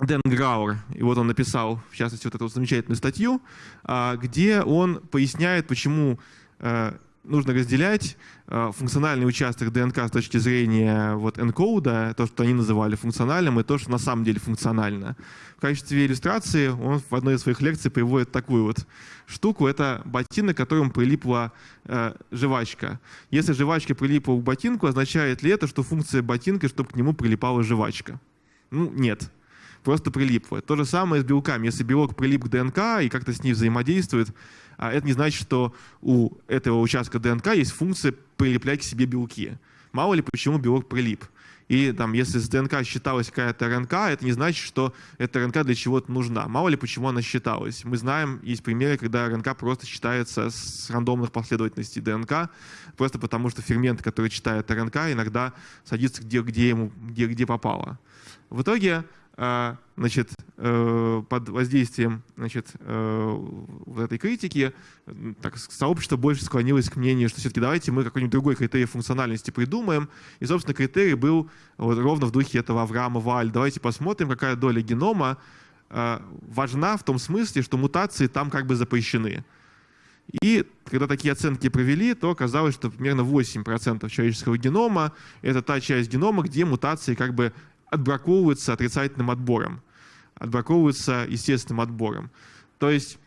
Дэн Грауэр, и вот он написал, в частности, вот эту замечательную статью, а, где он поясняет, почему Э, нужно разделять э, функциональный участок ДНК с точки зрения вот энкоуда, то, что они называли функциональным, и то, что на самом деле функционально. В качестве иллюстрации он в одной из своих лекций приводит такую вот штуку. Это ботинок, к которому прилипла э, жвачка. Если жвачка прилипла к ботинку, означает ли это, что функция ботинка, чтобы к нему прилипала жвачка? Ну, нет просто прилипла. То же самое с белками. Если белок прилип к ДНК и как-то с ней взаимодействует, а это не значит, что у этого участка ДНК есть функция прилеплять к себе белки. Мало ли почему белок прилип. И там, если с ДНК считалась какая-то РНК, это не значит, что эта РНК для чего-то нужна. Мало ли почему она считалась. Мы знаем, есть примеры, когда РНК просто считается с рандомных последовательностей ДНК, просто потому что фермент, который читает РНК, иногда садится где, где, ему, где, где попало. В итоге значит, э, под воздействием значит, э, вот этой критики так, сообщество больше склонилось к мнению, что все-таки давайте мы какой-нибудь другой критерий функциональности придумаем. И, собственно, критерий был вот ровно в духе этого Авраама Валь. Давайте посмотрим, какая доля генома э, важна в том смысле, что мутации там как бы запрещены. И когда такие оценки провели, то оказалось, что примерно 8% человеческого генома — это та часть генома, где мутации как бы отбраковываются отрицательным отбором, отбраковываются естественным отбором. То есть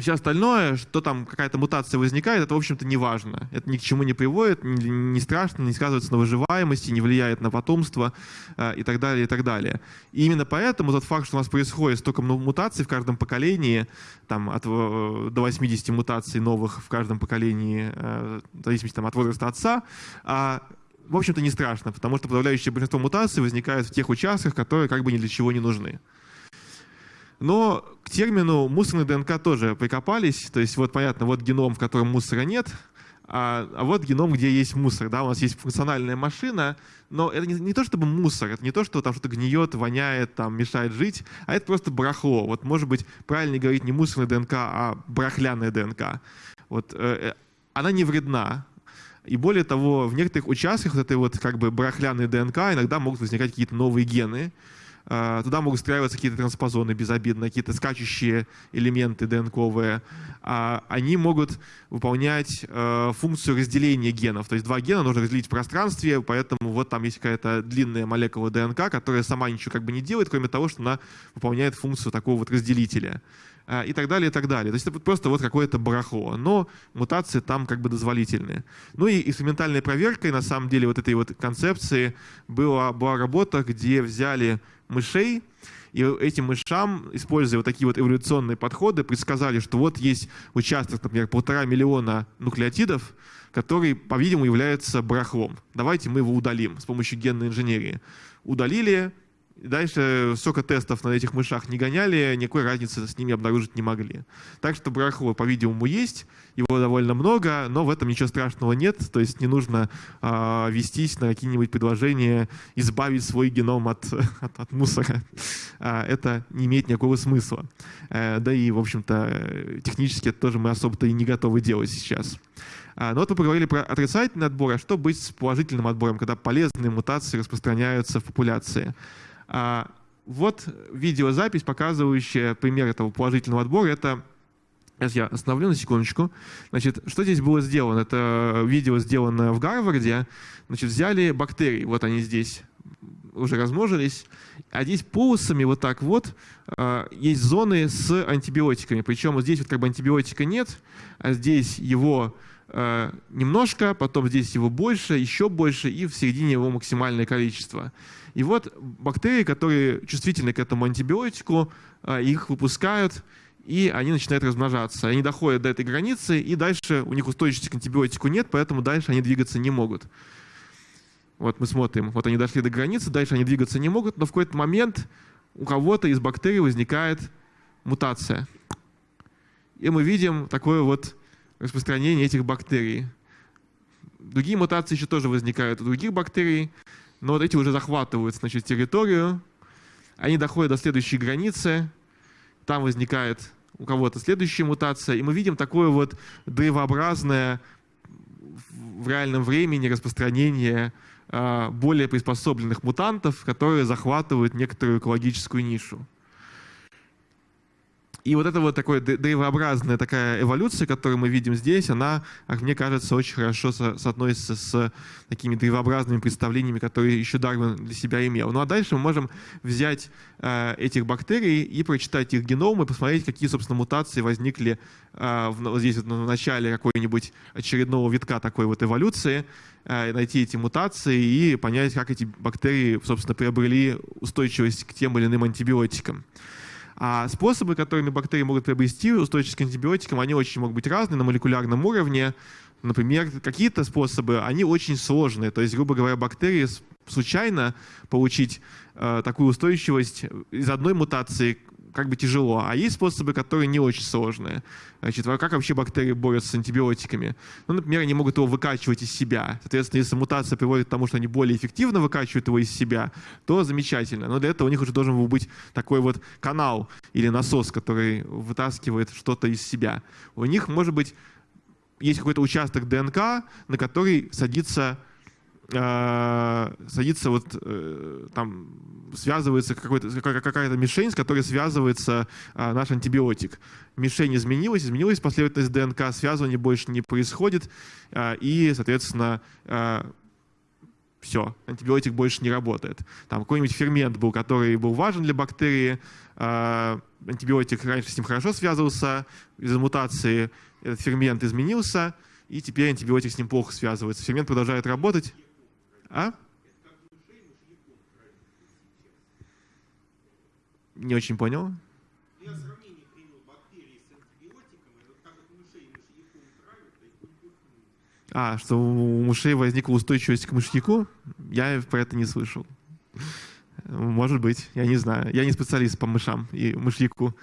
все остальное, что там какая-то мутация возникает, это, в общем-то, не важно. Это ни к чему не приводит, не, страшно, не сказывается на выживаемости, не влияет на потомство э, и так далее, и так далее. И именно поэтому тот факт, что у нас происходит столько мутаций в каждом поколении, там, от, э, до 80 мутаций новых в каждом поколении, э, в зависимости там, от возраста отца, э, в общем-то, не страшно, потому что подавляющее большинство мутаций возникает в тех участках, которые как бы ни для чего не нужны. Но к термину мусорный ДНК тоже прикопались. То есть вот понятно, вот геном, в котором мусора нет, а, а вот геном, где есть мусор. Да, у нас есть функциональная машина, но это не, не то чтобы мусор, это не то, что там что-то гниет, воняет, там, мешает жить, а это просто барахло. Вот может быть правильно говорить не мусорная ДНК, а барахляная ДНК. Вот, э, э она не вредна, и более того, в некоторых участках вот этой вот как бы барахляной ДНК иногда могут возникать какие-то новые гены, а, туда могут встраиваться какие-то транспозоны безобидно, какие-то скачущие элементы ДНКовые. А, они могут выполнять а, функцию разделения генов. То есть два гена нужно разделить в пространстве, поэтому вот там есть какая-то длинная молекула ДНК, которая сама ничего как бы не делает, кроме того, что она выполняет функцию такого вот разделителя и так далее, и так далее. То есть это просто вот какое-то барахло, но мутации там как бы дозволительные. Ну и инструментальной проверкой, на самом деле, вот этой вот концепции была, была работа, где взяли мышей, и этим мышам, используя вот такие вот эволюционные подходы, предсказали, что вот есть участок, например, полтора миллиона нуклеотидов, который, по-видимому, является барахлом. Давайте мы его удалим с помощью генной инженерии. Удалили, Дальше сколько тестов на этих мышах не гоняли, никакой разницы с ними обнаружить не могли. Так что барахло, по-видимому, есть, его довольно много, но в этом ничего страшного нет, то есть не нужно э, вестись на какие-нибудь предложения избавить свой геном от, (laughs) от, от мусора. А, это не имеет никакого смысла. А, да и, в общем-то, технически это тоже мы особо-то и не готовы делать сейчас. А, но вот мы поговорили про отрицательный отбор, а что быть с положительным отбором, когда полезные мутации распространяются в популяции? А, вот видеозапись, показывающая пример этого положительного отбора. Это Сейчас я остановлю на секундочку. Значит, что здесь было сделано? Это видео сделано в Гарварде. Значит, взяли бактерии, вот они здесь уже размножились, а здесь полосами вот так вот э, есть зоны с антибиотиками. Причем здесь вот как бы антибиотика нет, а здесь его э, немножко, потом здесь его больше, еще больше, и в середине его максимальное количество. И вот бактерии, которые чувствительны к этому антибиотику, а, их выпускают, и они начинают размножаться. Они доходят до этой границы, и дальше у них устойчивости к антибиотику нет, поэтому дальше они двигаться не могут. Вот мы смотрим, вот они дошли до границы, дальше они двигаться не могут, но в какой-то момент у кого-то из бактерий возникает мутация. И мы видим такое вот распространение этих бактерий. Другие мутации еще тоже возникают у других бактерий. Но вот эти уже захватывают значит, территорию, они доходят до следующей границы, там возникает у кого-то следующая мутация, и мы видим такое вот древообразное в реальном времени распространение а, более приспособленных мутантов, которые захватывают некоторую экологическую нишу. И вот эта вот такая древообразная такая эволюция, которую мы видим здесь, она, мне кажется, очень хорошо со соотносится с такими древообразными представлениями, которые еще Дарвин для себя имел. Ну а дальше мы можем взять э, этих бактерий и прочитать их геномы, посмотреть, какие, собственно, мутации возникли э, в, здесь вот в начале какой-нибудь очередного витка такой вот эволюции, э, найти эти мутации и понять, как эти бактерии, собственно, приобрели устойчивость к тем или иным антибиотикам. А способы, которыми бактерии могут приобрести устойчивость к антибиотикам, они очень могут быть разные на молекулярном уровне. Например, какие-то способы, они очень сложные. То есть, грубо говоря, бактерии случайно получить э, такую устойчивость из одной мутации как бы тяжело, а есть способы, которые не очень сложные. Значит, как вообще бактерии борются с антибиотиками? Ну, например, они могут его выкачивать из себя. Соответственно, если мутация приводит к тому, что они более эффективно выкачивают его из себя, то замечательно. Но для этого у них уже должен быть такой вот канал или насос, который вытаскивает что-то из себя. У них, может быть, есть какой-то участок ДНК, на который садится э, садится вот э, там связывается какая-то мишень, с которой связывается э, наш антибиотик. Мишень изменилась, изменилась последовательность ДНК, связывания больше не происходит, э, и, соответственно, э, все, антибиотик больше не работает. Там какой-нибудь фермент был, который был важен для бактерии, э, антибиотик раньше с ним хорошо связывался, из-за мутации этот фермент изменился, и теперь антибиотик с ним плохо связывается. Фермент продолжает работать, а? Не очень понял. Я сравнение привел бактерии с антибиотиками, вот как от мышей мышьяком травят, а, что у мышей возникла устойчивость к мышьяку? Я про это не слышал. Может быть, я не знаю. Я не специалист по мышам и мышьяку.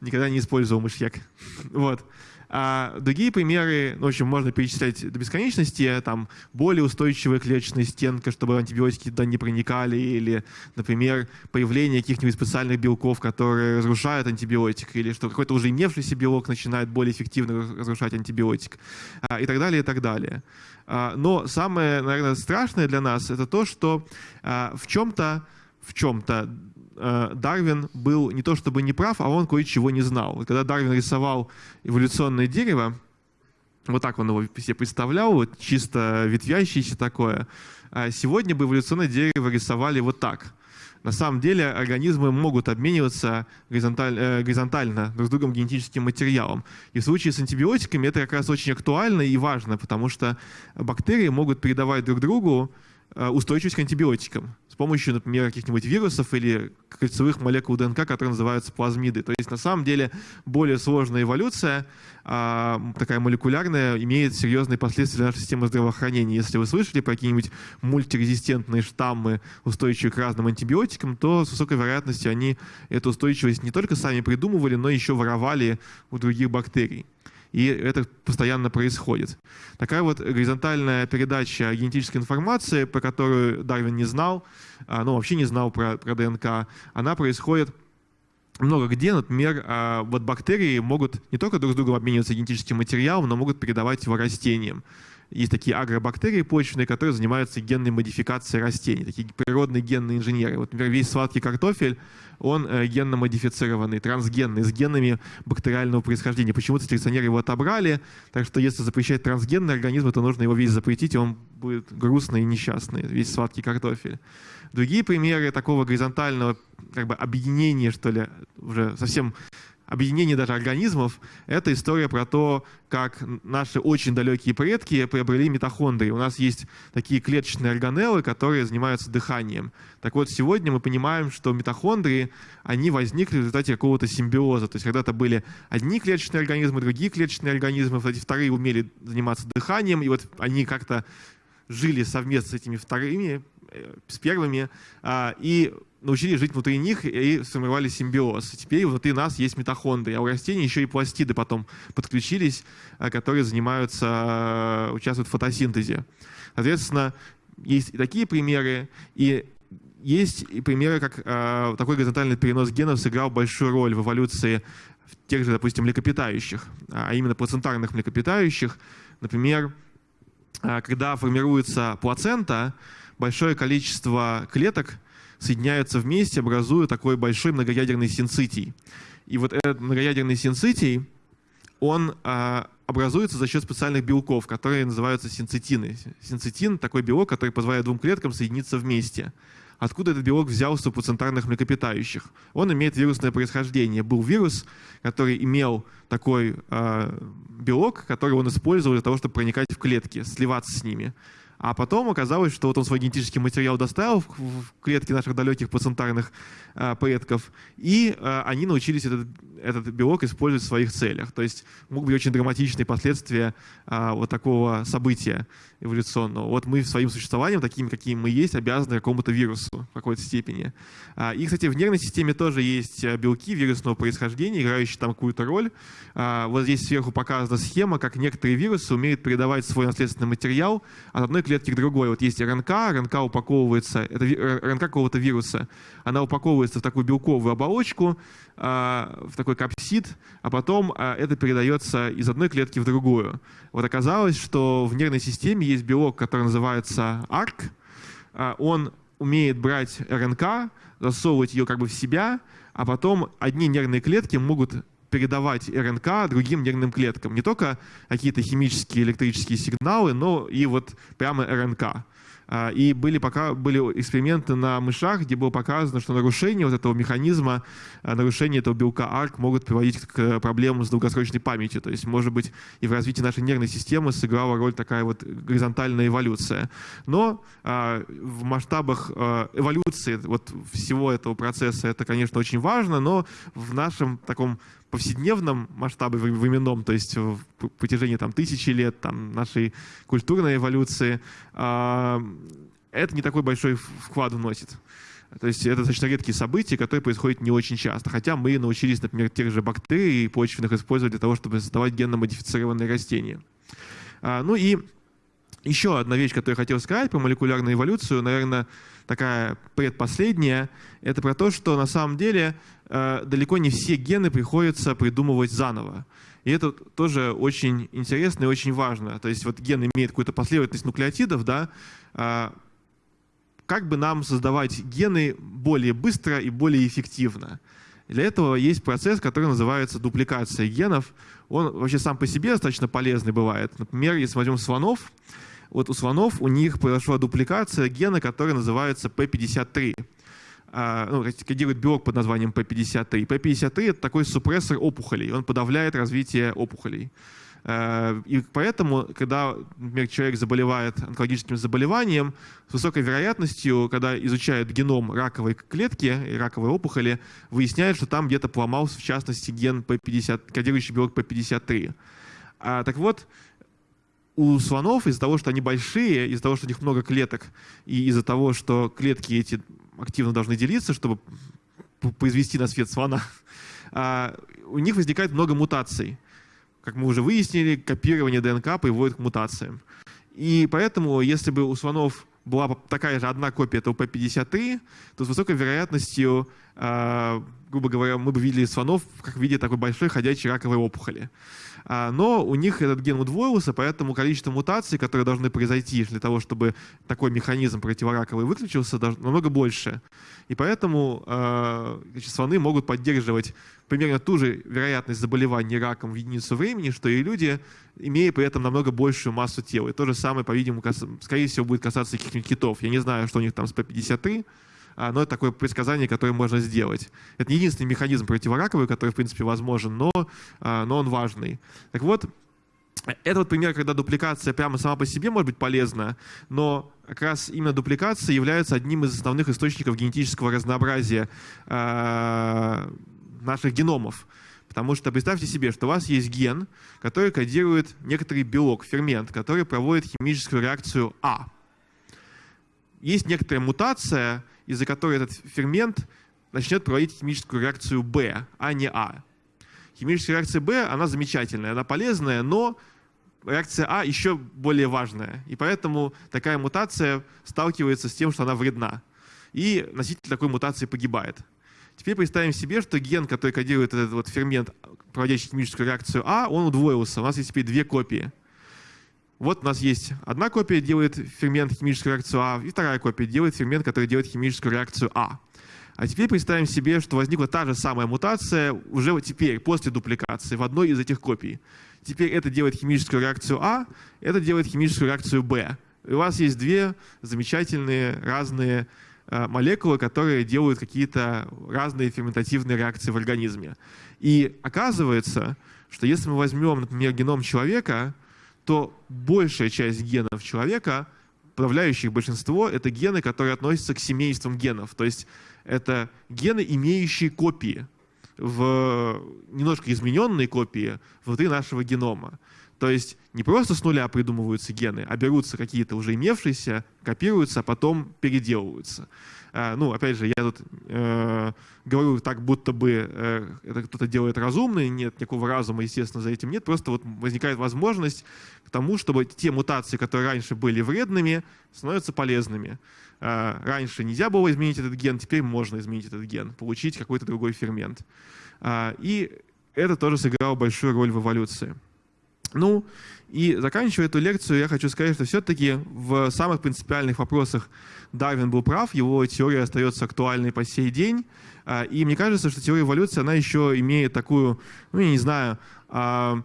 Никогда не использовал мышьяк. (laughs) Вот. А другие примеры, ну, в общем, можно перечислять до бесконечности, там, более устойчивая клеточная стенка, чтобы антибиотики туда не проникали, или, например, появление каких-нибудь специальных белков, которые разрушают антибиотик, или что какой-то уже имевшийся белок начинает более эффективно разрушать антибиотик, а, и так далее, и так далее. А, но самое, наверное, страшное для нас это то, что а, в чем-то в чем-то Дарвин был не то чтобы не прав, а он кое-чего не знал. Когда Дарвин рисовал эволюционное дерево, вот так он его себе представлял, вот чисто ветвящееся такое. А сегодня бы эволюционное дерево рисовали вот так. На самом деле организмы могут обмениваться горизонталь, э, горизонтально друг с другом генетическим материалом. И в случае с антибиотиками это как раз очень актуально и важно, потому что бактерии могут передавать друг другу Э, устойчивость к антибиотикам с помощью, например, каких-нибудь вирусов или кольцевых молекул ДНК, которые называются плазмиды. То есть на самом деле более сложная эволюция, а, такая молекулярная, имеет серьезные последствия для нашей системы здравоохранения. Если вы слышали про какие-нибудь мультирезистентные штаммы, устойчивые к разным антибиотикам, то с высокой вероятностью они эту устойчивость не только сами придумывали, но еще воровали у других бактерий и это постоянно происходит. Такая вот горизонтальная передача генетической информации, про которую Дарвин не знал, а, ну вообще не знал про, про ДНК, она происходит много где, например, а, вот бактерии могут не только друг с другом обмениваться генетическим материалом, но могут передавать его растениям. Есть такие агробактерии почвенные, которые занимаются генной модификацией растений, такие природные генные инженеры. Вот, например, весь сладкий картофель, он э, генно модифицированный, трансгенный, с генами бактериального происхождения. Почему-то селекционеры его отобрали, так что если запрещать трансгенный организм, то нужно его весь запретить, и он будет грустный и несчастный, весь сладкий картофель. Другие примеры такого горизонтального как бы объединения, что ли, уже совсем объединение даже организмов, это история про то, как наши очень далекие предки приобрели митохондрии. У нас есть такие клеточные органеллы, которые занимаются дыханием. Так вот, сегодня мы понимаем, что митохондрии, они возникли в результате какого-то симбиоза. То есть когда-то были одни клеточные организмы, другие клеточные организмы, вот эти вторые умели заниматься дыханием, и вот они как-то жили совместно с этими вторыми, э, с первыми, а, и научились жить внутри них и сформировали симбиоз. Теперь внутри нас есть митохондрии, а у растений еще и пластиды потом подключились, а, которые занимаются, а, участвуют в фотосинтезе. Соответственно, есть и такие примеры, и есть и примеры, как э, такой горизонтальный перенос генов сыграл большую роль в эволюции тех же, допустим, млекопитающих, а именно плацентарных млекопитающих. Например, э, когда формируется плацента, большое количество клеток – соединяются вместе, образуя такой большой многоядерный синцитий. И вот этот многоядерный синцитий, он а, образуется за счет специальных белков, которые называются синцитины. Синцитин — такой белок, который позволяет двум клеткам соединиться вместе. Откуда этот белок взялся у плацентарных млекопитающих? Он имеет вирусное происхождение. Был вирус, который имел такой э, белок, который он использовал для того, чтобы проникать в клетки, сливаться с ними. А потом оказалось, что вот он свой генетический материал доставил в клетки наших далеких плацентарных э, предков, и э, они научились этот, этот белок использовать в своих целях. То есть могут быть очень драматичные последствия э, вот такого события эволюционного. Вот мы своим существованием, такими, какими мы есть, обязаны какому-то вирусу в какой-то степени. А, и, кстати, в нервной системе тоже есть белки вирусного происхождения, играющие там какую-то роль. А, вот здесь сверху показана схема, как некоторые вирусы умеют передавать свой наследственный материал от одной клетки к другой. Вот есть РНК, РНК упаковывается, это РНК какого-то вируса, она упаковывается в такую белковую оболочку, а, в такой капсид, а потом а, это передается из одной клетки в другую. Вот оказалось, что в нервной системе есть белок, который называется ARC, а, он умеет брать РНК, засовывать ее как бы в себя, а потом одни нервные клетки могут передавать РНК другим нервным клеткам. Не только какие-то химические электрические сигналы, но и вот прямо РНК. А, и были, пока, были эксперименты на мышах, где было показано, что нарушение вот этого механизма, а, нарушение этого белка ARC могут приводить к проблемам с долгосрочной памятью. То есть, может быть, и в развитии нашей нервной системы сыграла роль такая вот горизонтальная эволюция. Но а, в масштабах эволюции вот всего этого процесса это, конечно, очень важно, но в нашем таком повседневном масштабе временном, то есть в протяжении там, тысячи лет там, нашей культурной эволюции, а, это не такой большой вклад вносит. То есть это достаточно редкие события, которые происходят не очень часто. Хотя мы научились, например, тех же бактерий почвенных использовать для того, чтобы создавать генно-модифицированные растения. А, ну и еще одна вещь, которую я хотел сказать про молекулярную эволюцию, наверное, такая предпоследняя, это про то, что на самом деле э, далеко не все гены приходится придумывать заново. И это тоже очень интересно и очень важно. То есть вот ген имеет какую-то последовательность нуклеотидов, да, э, как бы нам создавать гены более быстро и более эффективно. Для этого есть процесс, который называется дупликация генов. Он вообще сам по себе достаточно полезный бывает. Например, если возьмем слонов, вот у слонов у них произошла дупликация гена, который называется P53. А, ну, кодирует белок под названием P53. P53 — это такой супрессор опухолей, он подавляет развитие опухолей. Э, и поэтому, когда, например, человек заболевает онкологическим заболеванием, с высокой вероятностью, когда изучают геном раковой клетки и раковой опухоли, выясняют, что там где-то поломался, в частности, ген P50, кодирующий белок P53. А, так вот, у слонов из-за того, что они большие, из-за того, что у них много клеток, и из-за того, что клетки эти активно должны делиться, чтобы произвести на свет слона, (laughs) а, у них возникает много мутаций как мы уже выяснили, копирование ДНК приводит к мутациям. И поэтому, если бы у слонов была такая же одна копия этого P53, то с высокой вероятностью, э, грубо говоря, мы бы видели слонов как в виде такой большой ходячей раковой опухоли. А, но у них этот ген удвоился, поэтому количество мутаций, которые должны произойти для того, чтобы такой механизм противораковый выключился, намного больше. И поэтому а, значит, слоны могут поддерживать примерно ту же вероятность заболевания раком в единицу времени, что и люди, имея при этом намного большую массу тела. И то же самое, по-видимому, скорее всего, будет касаться каких-нибудь китов. Я не знаю, что у них там с P53, а, но это такое предсказание, которое можно сделать. Это не единственный механизм противораковый, который, в принципе, возможен, но, а, но он важный. Так вот, это вот пример, когда дупликация прямо сама по себе может быть полезна, но как раз именно дупликация является одним из основных источников генетического разнообразия э, наших геномов. Потому что представьте себе, что у вас есть ген, который кодирует некоторый белок, фермент, который проводит химическую реакцию А. Есть некоторая мутация, из-за которой этот фермент начнет проводить химическую реакцию Б, а не А. Химическая реакция Б, она замечательная, она полезная, но реакция А еще более важная. И поэтому такая мутация сталкивается с тем, что она вредна. И носитель такой мутации погибает. Теперь представим себе, что ген, который кодирует этот вот фермент, проводящий химическую реакцию А, он удвоился. У нас есть теперь две копии. Вот у нас есть одна копия, делает фермент химическую реакцию А, и вторая копия делает фермент, который делает химическую реакцию А. А теперь представим себе, что возникла та же самая мутация уже теперь, после дупликации, в одной из этих копий. Теперь это делает химическую реакцию А, это делает химическую реакцию Б. И у вас есть две замечательные разные э, молекулы, которые делают какие-то разные ферментативные реакции в организме. И оказывается, что если мы возьмем, например, геном человека, то большая часть генов человека, подавляющих большинство, это гены, которые относятся к семействам генов. То есть это гены, имеющие копии, в немножко измененные копии внутри нашего генома. То есть не просто с нуля придумываются гены, а берутся какие-то уже имевшиеся, копируются, а потом переделываются. А, ну, опять же, я тут э, говорю так, будто бы э, это кто-то делает разумно, нет никакого разума, естественно, за этим нет, просто вот возникает возможность к тому, чтобы те мутации, которые раньше были вредными, становятся полезными. А, раньше нельзя было изменить этот ген, теперь можно изменить этот ген, получить какой-то другой фермент. А, и это тоже сыграло большую роль в эволюции. Ну, и заканчивая эту лекцию, я хочу сказать, что все-таки в самых принципиальных вопросах Дарвин был прав, его теория остается актуальной по сей день. А, и мне кажется, что теория эволюции, она еще имеет такую, ну, я не знаю, а,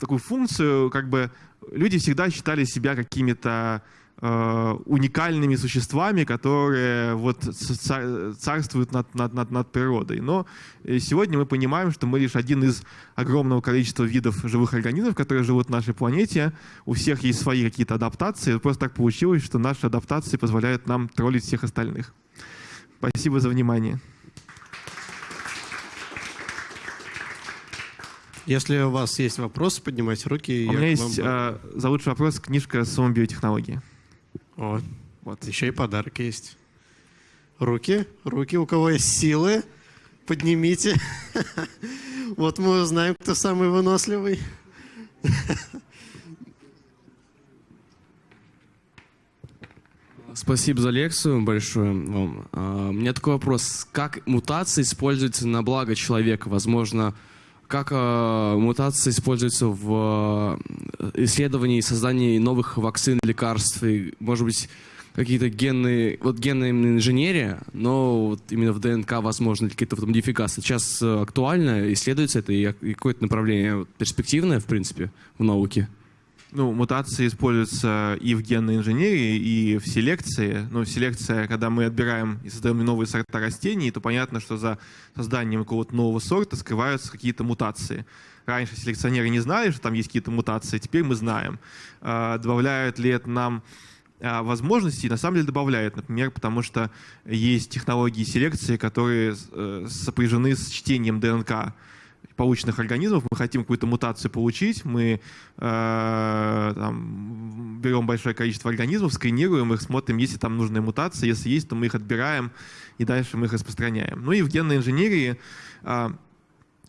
такую функцию, как бы люди всегда считали себя какими-то уникальными существами, которые вот царствуют над, над, над, над природой. Но э, сегодня мы понимаем, что мы лишь один из огромного количества видов живых организмов, которые живут на нашей планете. У всех есть свои какие-то адаптации. Просто так получилось, что наши адаптации позволяют нам троллить всех остальных. Спасибо за внимание. Если у вас есть вопросы, поднимайте руки. У меня есть вам... э, за лучший вопрос книжка «Сумма биотехнологии». О, вот еще и подарок есть. Руки, руки, у кого есть силы, поднимите. (laughs) Вот мы узнаем, кто самый выносливый. (laughs) Спасибо за лекцию большое вам. А, у меня такой вопрос. Как мутация используется на благо человека? Возможно, как э, мутация используется в э, исследовании и создании новых вакцин, лекарств, и, может быть, какие-то генные, вот генная инженерия, но вот именно в ДНК возможно какие-то вот модификации. Сейчас э, актуально, исследуется это, и какое-то направление перспективное, в принципе, в науке. Ну, мутации используются и в генной инженерии, и в селекции. Ну, селекция, когда мы отбираем и создаем новые сорта растений, то понятно, что за созданием какого-то нового сорта скрываются какие-то мутации. Раньше селекционеры не знали, что там есть какие-то мутации, теперь мы знаем. А, добавляют ли это нам а, возможности на самом деле добавляет, например, потому что есть технологии селекции, которые э, сопряжены с чтением ДНК полученных организмов, мы хотим какую-то мутацию получить, мы э, там, берем большое количество организмов, сканируем их, смотрим, есть ли там нужная мутация, если есть, то мы их отбираем и дальше мы их распространяем. Ну и в генной инженерии э,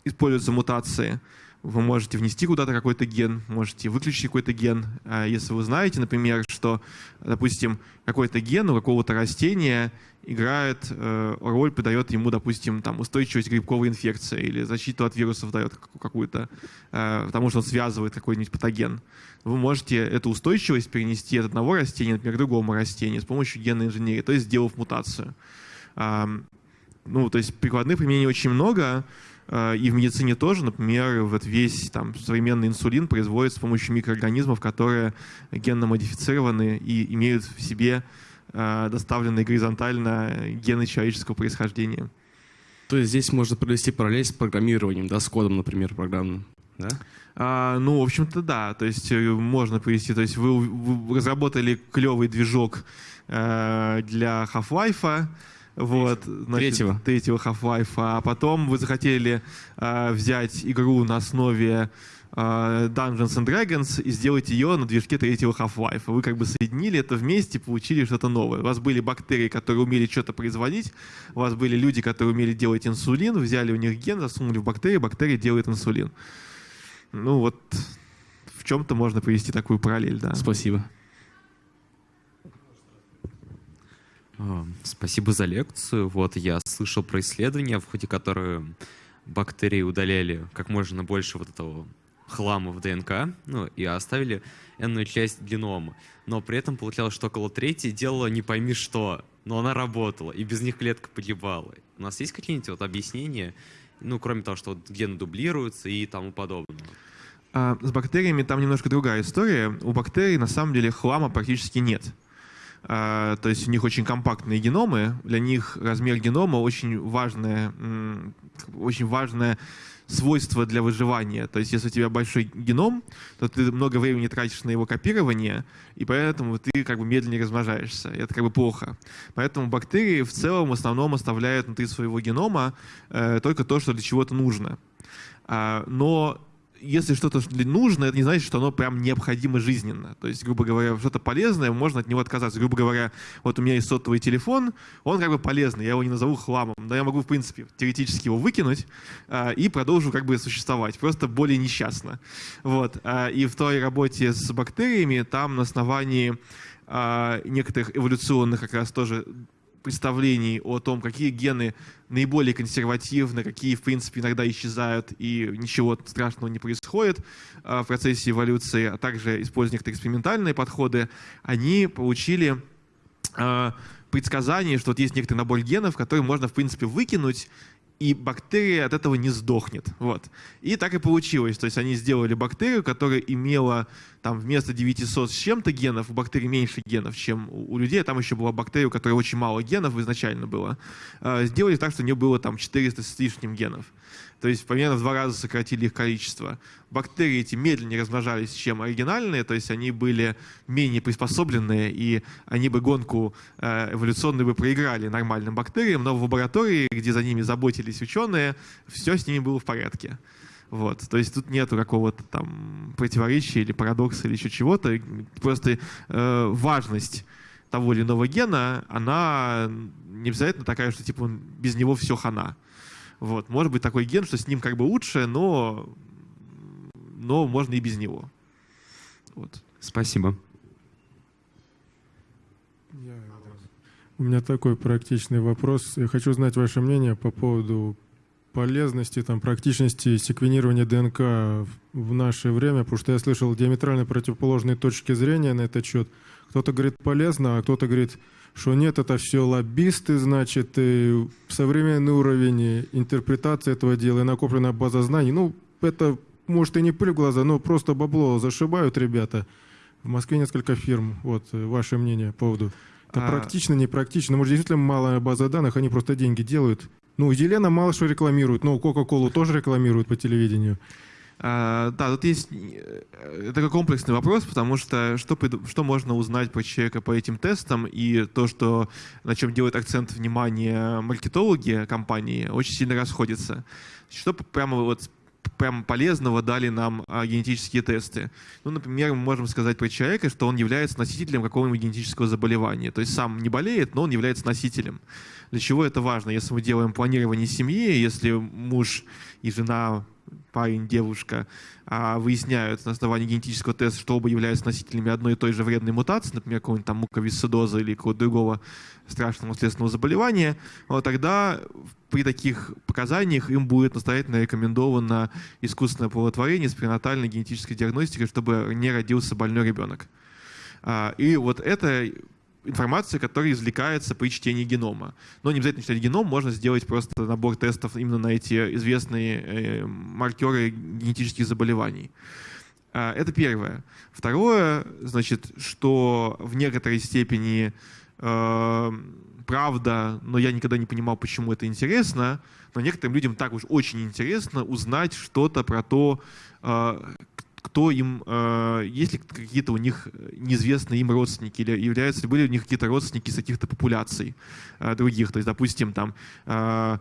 используются мутации. Вы можете внести куда-то какой-то ген, можете выключить какой-то ген. А если вы знаете, например, что, допустим, какой-то ген у какого-то растения играет э, роль, придает ему, допустим, там, устойчивость к грибковой инфекции или защиту от вирусов дает какую-то, э, потому что он связывает какой-нибудь патоген. Вы можете эту устойчивость перенести от одного растения, например, к другому растению с помощью генной инженерии, то есть сделав мутацию. Ну, то есть прикладных применений очень много, э, и в медицине тоже, например, вот весь там, современный инсулин производится с помощью микроорганизмов, которые генно модифицированы и имеют в себе доставленные горизонтально гены человеческого происхождения. То есть здесь можно провести параллель с программированием, да, с кодом, например, программным, да? А, ну, в общем-то, да. То есть э, можно привести, то есть вы, вы разработали клевый движок э, для Half-Life, вот, значит, третьего. третьего Half-Life, а потом вы захотели э, взять игру на основе Э, Dungeons and Dragons и сделать ее на движке третьего Half-Life. Вы как бы соединили это вместе, получили что-то новое. У вас были бактерии, которые умели что-то производить, у вас были люди, которые умели делать инсулин, взяли у них ген, засунули в бактерии, бактерия делает инсулин. Ну вот в чем-то можно привести такую параллель, да. Спасибо. Спасибо за лекцию. Вот я слышал про исследования, в ходе которых бактерии удаляли как можно больше вот этого хлама в ДНК, ну, и оставили энную часть генома. Но при этом получалось, что около трети делала не пойми что, но она работала, и без них клетка погибала. У нас есть какие-нибудь вот объяснения, ну, кроме того, что вот гены дублируются и тому подобное? А, с бактериями там немножко другая история. У бактерий на самом деле хлама практически нет. А, то есть у них очень компактные геномы, для них размер генома очень важная, очень важная свойство для выживания. То есть если у тебя большой геном, то ты много времени тратишь на его копирование, и поэтому ты как бы медленнее размножаешься. И это как бы плохо. Поэтому бактерии в целом в основном оставляют внутри своего генома э, только то, что для чего-то нужно. А, но если что-то нужно, это не значит, что оно прям необходимо жизненно. То есть, грубо говоря, что-то полезное, можно от него отказаться. Грубо говоря, вот у меня есть сотовый телефон, он как бы полезный, я его не назову хламом, но я могу, в принципе, теоретически его выкинуть э, и продолжу как бы существовать, просто более несчастно. Вот. Э, и в той работе с бактериями там на основании э, некоторых эволюционных как раз тоже представлений о том, какие гены наиболее консервативны, какие, в принципе, иногда исчезают и ничего страшного не происходит а, в процессе эволюции, а также используя некоторые экспериментальные подходы, они получили а, предсказание, что вот есть некоторый набор генов, который можно, в принципе, выкинуть и бактерия от этого не сдохнет. Вот. И так и получилось. То есть они сделали бактерию, которая имела там вместо 900 с чем-то генов, у бактерий меньше генов, чем у, людей. Там еще была бактерия, у которой очень мало генов изначально было. Э, сделали так, что у нее было там 400 с лишним генов. То есть примерно в два раза сократили их количество. Бактерии эти медленнее размножались, чем оригинальные, то есть они были менее приспособленные, и они бы гонку э, эволюционную бы проиграли нормальным бактериям, но в лаборатории, где за ними заботились ученые, все с ними было в порядке. Вот. То есть тут нету какого-то там противоречия или парадокса или еще чего-то. Просто э, важность того или иного гена, она не обязательно такая, что типа без него все хана. Вот. Может быть такой ген, что с ним как бы лучше, но, но можно и без него. Вот. Спасибо. У меня такой практичный вопрос. Я хочу знать ваше мнение по поводу полезности, там, практичности секвенирования ДНК в наше время, потому что я слышал диаметрально противоположные точки зрения на этот счет. Кто-то говорит полезно, а кто-то говорит, что нет, это все лоббисты, значит, и современный уровень интерпретации этого дела и накопленная база знаний. Ну, это может и не пыль в глаза, но просто бабло зашибают ребята. В Москве несколько фирм. Вот ваше мнение по поводу. Это А- практично, непрактично. Может, действительно малая база данных, они просто деньги делают. Ну, Елена мало что рекламирует, но Кока-Колу тоже рекламируют по телевидению. А, да, тут есть э, такой комплексный вопрос, потому что что, что можно узнать про человека по этим тестам и то, что на чем делают акцент внимания маркетологи компании, очень сильно расходится. Что прямо вот прям полезного дали нам а, генетические тесты. Ну, например, мы можем сказать про человека, что он является носителем какого-нибудь генетического заболевания. То есть сам не болеет, но он является носителем. Для чего это важно? Если мы делаем планирование семьи, если муж и жена парень, девушка, а, выясняют на основании генетического теста, что оба являются носителями одной и той же вредной мутации, например, какого-нибудь там муковисцидоза или какого-то другого страшного наследственного заболевания, вот тогда при таких показаниях им будет настоятельно рекомендовано искусственное оплодотворение с пренатальной генетической диагностикой, чтобы не родился больной ребенок. А, И вот это информация, которая извлекается при чтении генома. Но не обязательно читать геном, можно сделать просто набор тестов именно на эти известные э, маркеры генетических заболеваний. А, Это первое. Второе, значит, что в некоторой степени э, правда, но я никогда не понимал, почему это интересно, но некоторым людям так уж очень интересно узнать что-то про то, э, кто им, э, есть ли какие-то у них неизвестные им родственники, или являются ли были у них какие-то родственники из каких-то популяций э, других. То есть, допустим, там э,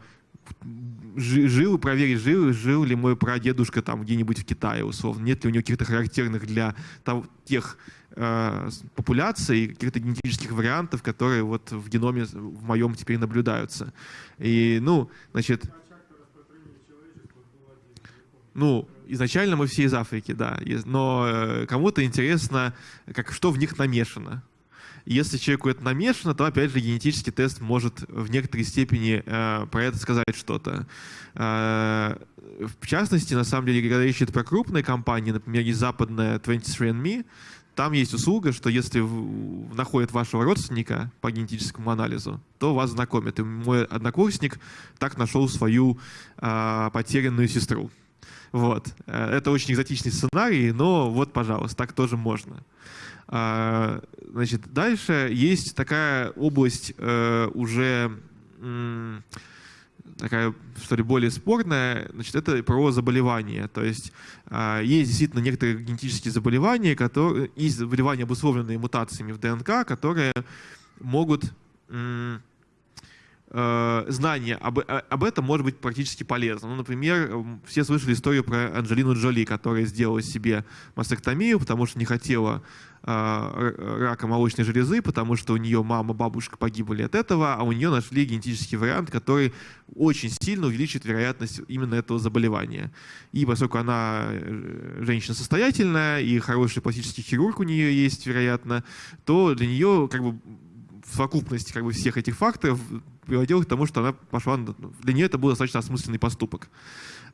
жи- жил, проверить, жил, жил ли мой прадедушка там где-нибудь в Китае, условно, нет ли у него каких-то характерных для того- тех э, с- популяций, каких-то генетических вариантов, которые вот в геноме в моем теперь наблюдаются. И, ну, значит, ну, изначально мы все из Африки, да, но э, кому-то интересно, как, что в них намешано. Если человеку это намешано, то, опять же, генетический тест может в некоторой степени э, про это сказать что-то. Э, в частности, на самом деле, когда речь идет про крупные компании, например, есть западная 23andMe, там есть услуга, что если находят вашего родственника по генетическому анализу, то вас знакомят. И мой однокурсник так нашел свою э, потерянную сестру. Вот. Э, Это очень экзотичный сценарий, но вот, пожалуйста, так тоже можно. А, Значит, дальше есть такая область э, уже такая, что ли, более спорная, значит, это про заболевания. То есть а, есть действительно некоторые генетические заболевания, которые, и заболевания, обусловленные мутациями в ДНК, которые могут знание об, о- об этом может быть практически полезно. Ну, например, все слышали историю про Анджелину Джоли, которая сделала себе мастектомию, потому что не хотела э, рака молочной железы, потому что у нее мама, бабушка погибли от этого, а у нее нашли генетический вариант, который очень сильно увеличит вероятность именно этого заболевания. И поскольку она э, женщина состоятельная и хороший пластический хирург у нее есть, вероятно, то для нее как бы в совокупности как бы, всех этих факторов приводило к тому, что она пошла... Для нее это был достаточно осмысленный поступок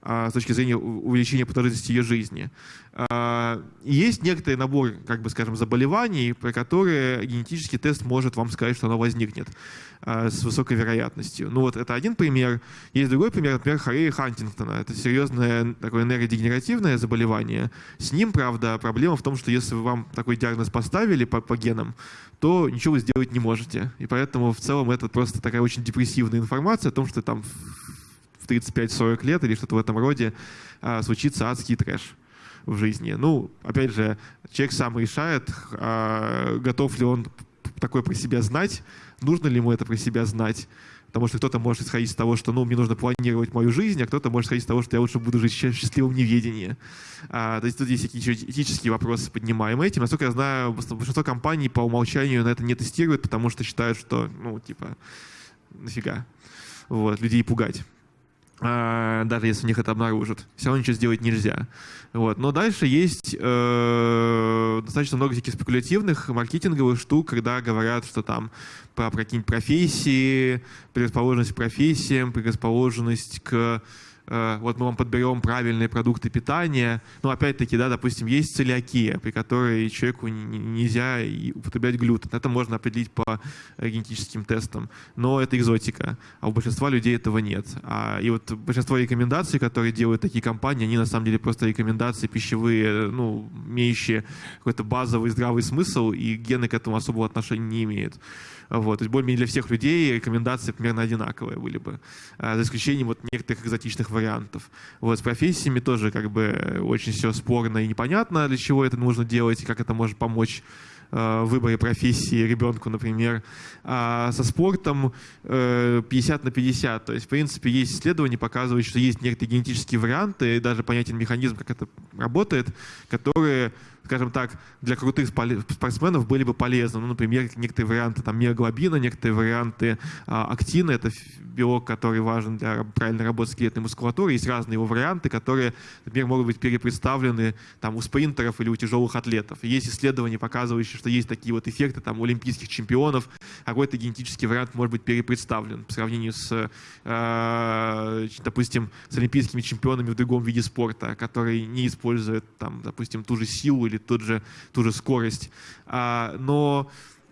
с точки зрения увеличения продолжительности ее жизни. А, Есть некоторый набор, как бы скажем, заболеваний, про которые генетический тест может вам сказать, что оно возникнет а, с высокой вероятностью. Ну вот это один пример. Есть другой пример, например, Хорея Хантингтона. Это серьезное такое нейродегенеративное заболевание. С ним, правда, проблема в том, что если вам такой диагноз поставили по, по генам, то ничего вы сделать не можете. И поэтому в целом это просто такая очень депрессивная информация о том, что там в 35-40 лет или что-то в этом роде а, случится адский трэш в жизни. Ну, опять же, человек сам решает, а, готов ли он такое про себя знать, нужно ли ему это про себя знать. Потому что кто-то может исходить из того, что ну, мне нужно планировать мою жизнь, а кто-то может исходить из того, что я лучше буду жить в счастливом неведении. А, то есть тут есть какие-то этические вопросы поднимаемые этим. Насколько я знаю, большинство компаний по умолчанию на это не тестируют, потому что считают, что, ну, типа, нафига вот, людей пугать. А, даже если у них это обнаружат. Все равно ничего сделать нельзя. Вот. Но дальше есть э, достаточно много всяких спекулятивных маркетинговых штук, когда говорят, что там про, про какие-нибудь профессии, предрасположенность к профессиям, предрасположенность к вот мы вам подберем правильные продукты питания. Но опять-таки, да, допустим, есть целиакия, при которой человеку нельзя употреблять глютен. Это можно определить по э, генетическим тестам. Но это экзотика. А у большинства людей этого нет. А, и вот большинство рекомендаций, которые делают такие компании, они на самом деле просто рекомендации пищевые, ну, имеющие какой-то базовый здравый смысл, и гены к этому особого отношения не имеют. Вот. То есть более-менее для всех людей рекомендации примерно одинаковые были бы, а, за исключением вот некоторых экзотичных вариантов. Вот. С профессиями тоже как бы очень все спорно и непонятно, для чего это нужно делать, и как это может помочь в выборе профессии ребенку, например. А со спортом 50 э, на 50. То есть, в принципе, есть исследования, показывающие, что есть некоторые генетические варианты, и даже понятен механизм, как это работает, которые скажем так, для крутых спортсменов были бы полезны. Ну, например, некоторые варианты там, миоглобина, некоторые варианты а, актина, это белок, который важен для правильной работы скелетной мускулатуры. Есть разные его варианты, которые, например, могут быть перепредставлены там, у спринтеров или у тяжелых атлетов. Есть исследования, показывающие, что есть такие вот эффекты там, у олимпийских чемпионов. Какой-то генетический вариант может быть перепредставлен по сравнению с, э, допустим, с олимпийскими чемпионами в другом виде спорта, которые не используют, там, допустим, ту же силу или тот же, ту же скорость. А, но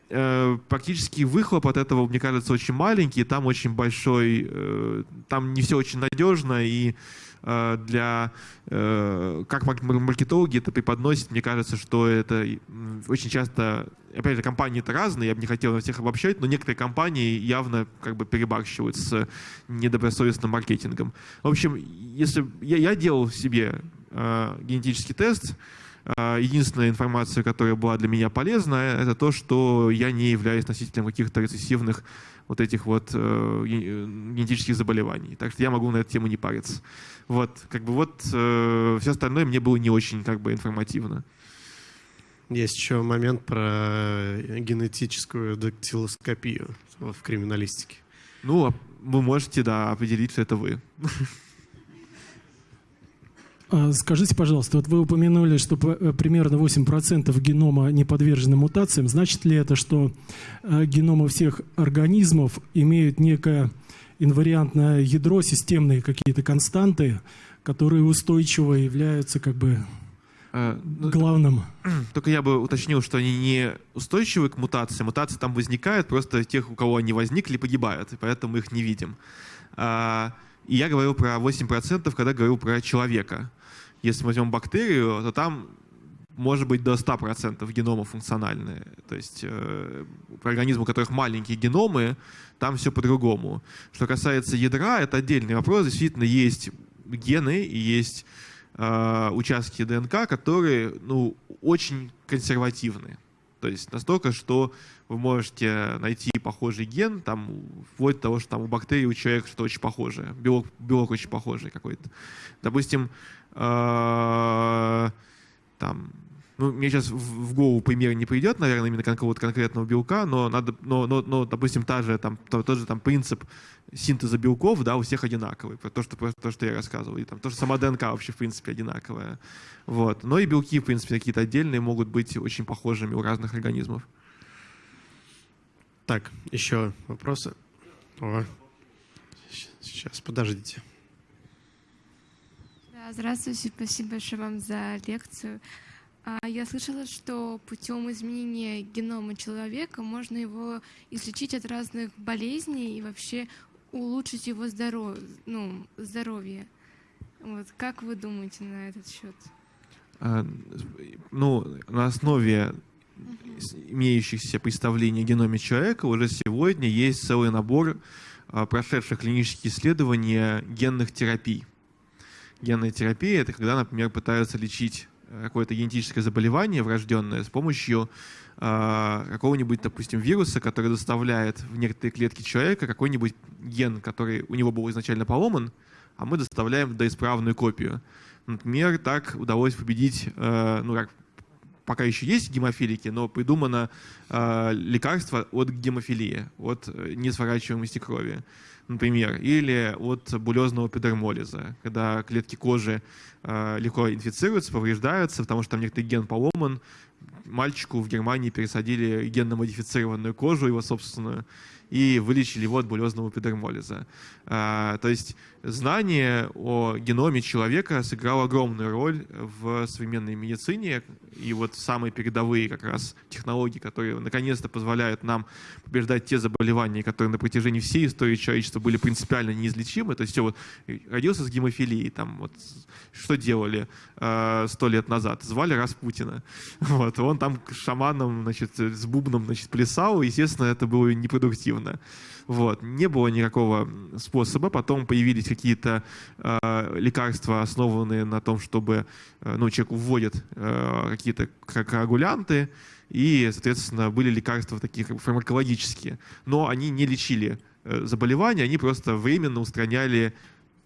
э, практически выхлоп от этого, мне кажется, очень маленький, там очень большой, э, там не все очень надежно, и э, для, э, как маркетологи это преподносят, мне кажется, что это очень часто, опять же, компании-то разные, я бы не хотел всех обобщать, но некоторые компании явно как бы перебарщивают с недобросовестным маркетингом. В общем, если я, я делал себе э, генетический тест, единственная информация, которая была для меня полезна, это то, что я не являюсь носителем каких-то рецессивных вот этих вот э, генетических заболеваний. Так что я могу на эту тему не париться. Вот, как бы вот э, все остальное мне было не очень как бы информативно. Есть еще момент про генетическую дактилоскопию в криминалистике. Ну, а вы можете, да, определить, что это вы. (laughs) А, скажите, пожалуйста, вот вы упомянули, что э, примерно 8% генома не подвержены мутациям. Значит ли это, что э, геномы всех организмов имеют некое инвариантное ядро, системные какие-то константы, которые устойчиво являются как бы э, ну, главным. (clears throat) Только я бы уточнил, что они не устойчивы к мутациям. Мутации там возникают, просто тех, у кого они возникли, погибают, и поэтому мы их не видим. А, и я говорил про 8%, когда говорил про человека. Если мы возьмем бактерию, то там может быть до 100% генома функциональные. То есть э, организмы, у которых маленькие геномы, там все по-другому. Что касается ядра, это отдельный вопрос. Действительно, есть гены и есть э, участки ДНК, которые ну, очень консервативны. То есть настолько, что вы можете найти похожий ген, там, вплоть до того, что там у бактерий, у человека что-то очень похожее, белок, белок очень похожий какой-то. Допустим, э, там, ну, мне сейчас в голову пример не придет, наверное, именно какого-то конкретного белка, но надо, но, но, но допустим, та же, там, тот, же там принцип синтеза белков, да, у всех одинаковый, то, что, то, что я рассказывал, и там тоже сама ДНК вообще, в принципе, одинаковая, вот. Но и белки, в принципе, какие-то отдельные могут быть очень похожими у разных организмов. Так, еще вопросы? О, сейчас, подождите. Да, здравствуйте, спасибо большое вам за лекцию. А, я слышала, что путем изменения генома человека можно его излечить от разных болезней и вообще улучшить его здоровье. Ну, здоровье. Вот. Как вы думаете на этот счет? А, ну, на основе имеющихся представлений о геноме человека уже сегодня есть целый набор а, прошедших клинических исследований генных терапий. Генная терапия — это когда, например, пытаются лечить какое-то генетическое заболевание врожденное с помощью э, какого-нибудь, допустим, вируса, который доставляет в некоторые клетки человека какой-нибудь ген, который у него был изначально поломан, а мы доставляем доисправную копию. Например, так удалось победить, э, ну как, пока еще есть гемофилики, но придумано э, лекарство от гемофилии, от несворачиваемости крови. например, или от булезного эпидермолиза, когда клетки кожи э, легко инфицируются, повреждаются, потому что там некоторый ген поломан. Мальчику в Германии пересадили генно-модифицированную кожу, его собственную, и вылечили его от булезного эпидермолиза. А, то есть знание о геноме человека сыграло огромную роль в современной медицине, и вот самые передовые как раз технологии, которые наконец-то позволяют нам побеждать те заболевания, которые на протяжении всей истории человечества были принципиально неизлечимы. То есть все вот родился с гемофилией, там вот что делали э, сто лет назад? Звали Распутина. (laughs) Вот, он там шаманом, значит, с бубном, значит, плясал, естественно, это было непродуктивно. Вот. Не было никакого способа. Потом появились какие-то э, лекарства, основанные на том, чтобы э, ну, человеку вводят э, какие-то коагулянты, и, соответственно, были лекарства такие как бы фармакологические. Но они не лечили э, заболевания, они просто временно устраняли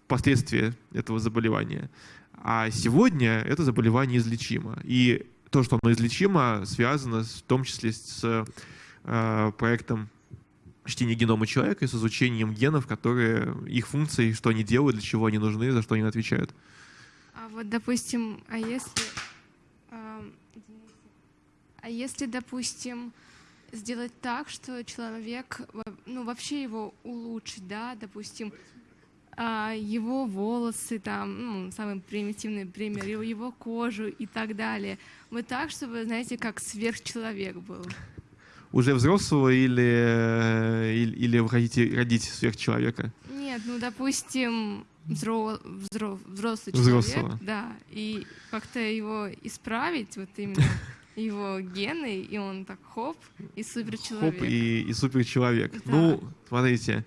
последствия этого заболевания. А сегодня это заболевание излечимо. И то, что оно излечимо, связано в том числе с э, проектом чтения генома человека и с изучением генов, которые, их функции, что они делают, для чего они нужны, за что они отвечают. А вот, допустим, а если, а, если, допустим, сделать так, что человек, ну, вообще его улучшить, да, допустим, а, его волосы, там, ну, самый примитивный пример, его, кожу и так далее. Вот так, чтобы, знаете, как сверхчеловек был уже взрослого или, э, или, или вы хотите родить сверхчеловека? Нет, ну, допустим, взро, взро, взрослый Взрослого. человек, да, и как-то его исправить, вот именно (laughs) его гены, и он так хоп, и суперчеловек. Хоп, и, и суперчеловек. Да. Ну, смотрите,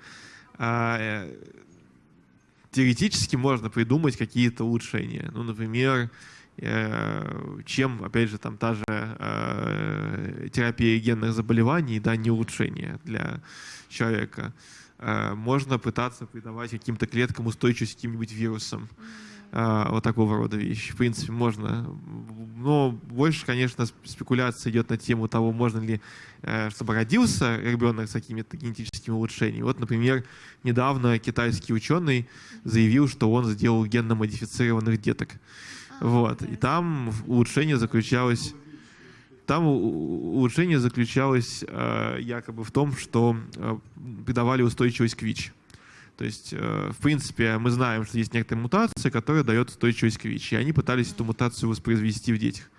а, э, теоретически можно придумать какие-то улучшения. Ну, например, чем, опять же, там та же э, терапия генных заболеваний, да, не улучшение для человека. Э, можно пытаться придавать каким-то клеткам устойчивость каким-нибудь вирусам. Вот такого рода вещи. В принципе, можно. Но больше, конечно, спекуляция идет на тему того, можно ли, чтобы родился ребенок с какими-то генетическими улучшениями. Вот, например, недавно китайский ученый заявил, что он сделал генно-модифицированных деток. Вот. И там улучшение заключалось... Там улучшение заключалось э, якобы в том, что э, придавали устойчивость к ВИЧ. То есть, э, в принципе, мы знаем, что есть некоторая мутация, которая дает устойчивость к ВИЧ. И они пытались эту мутацию воспроизвести в детях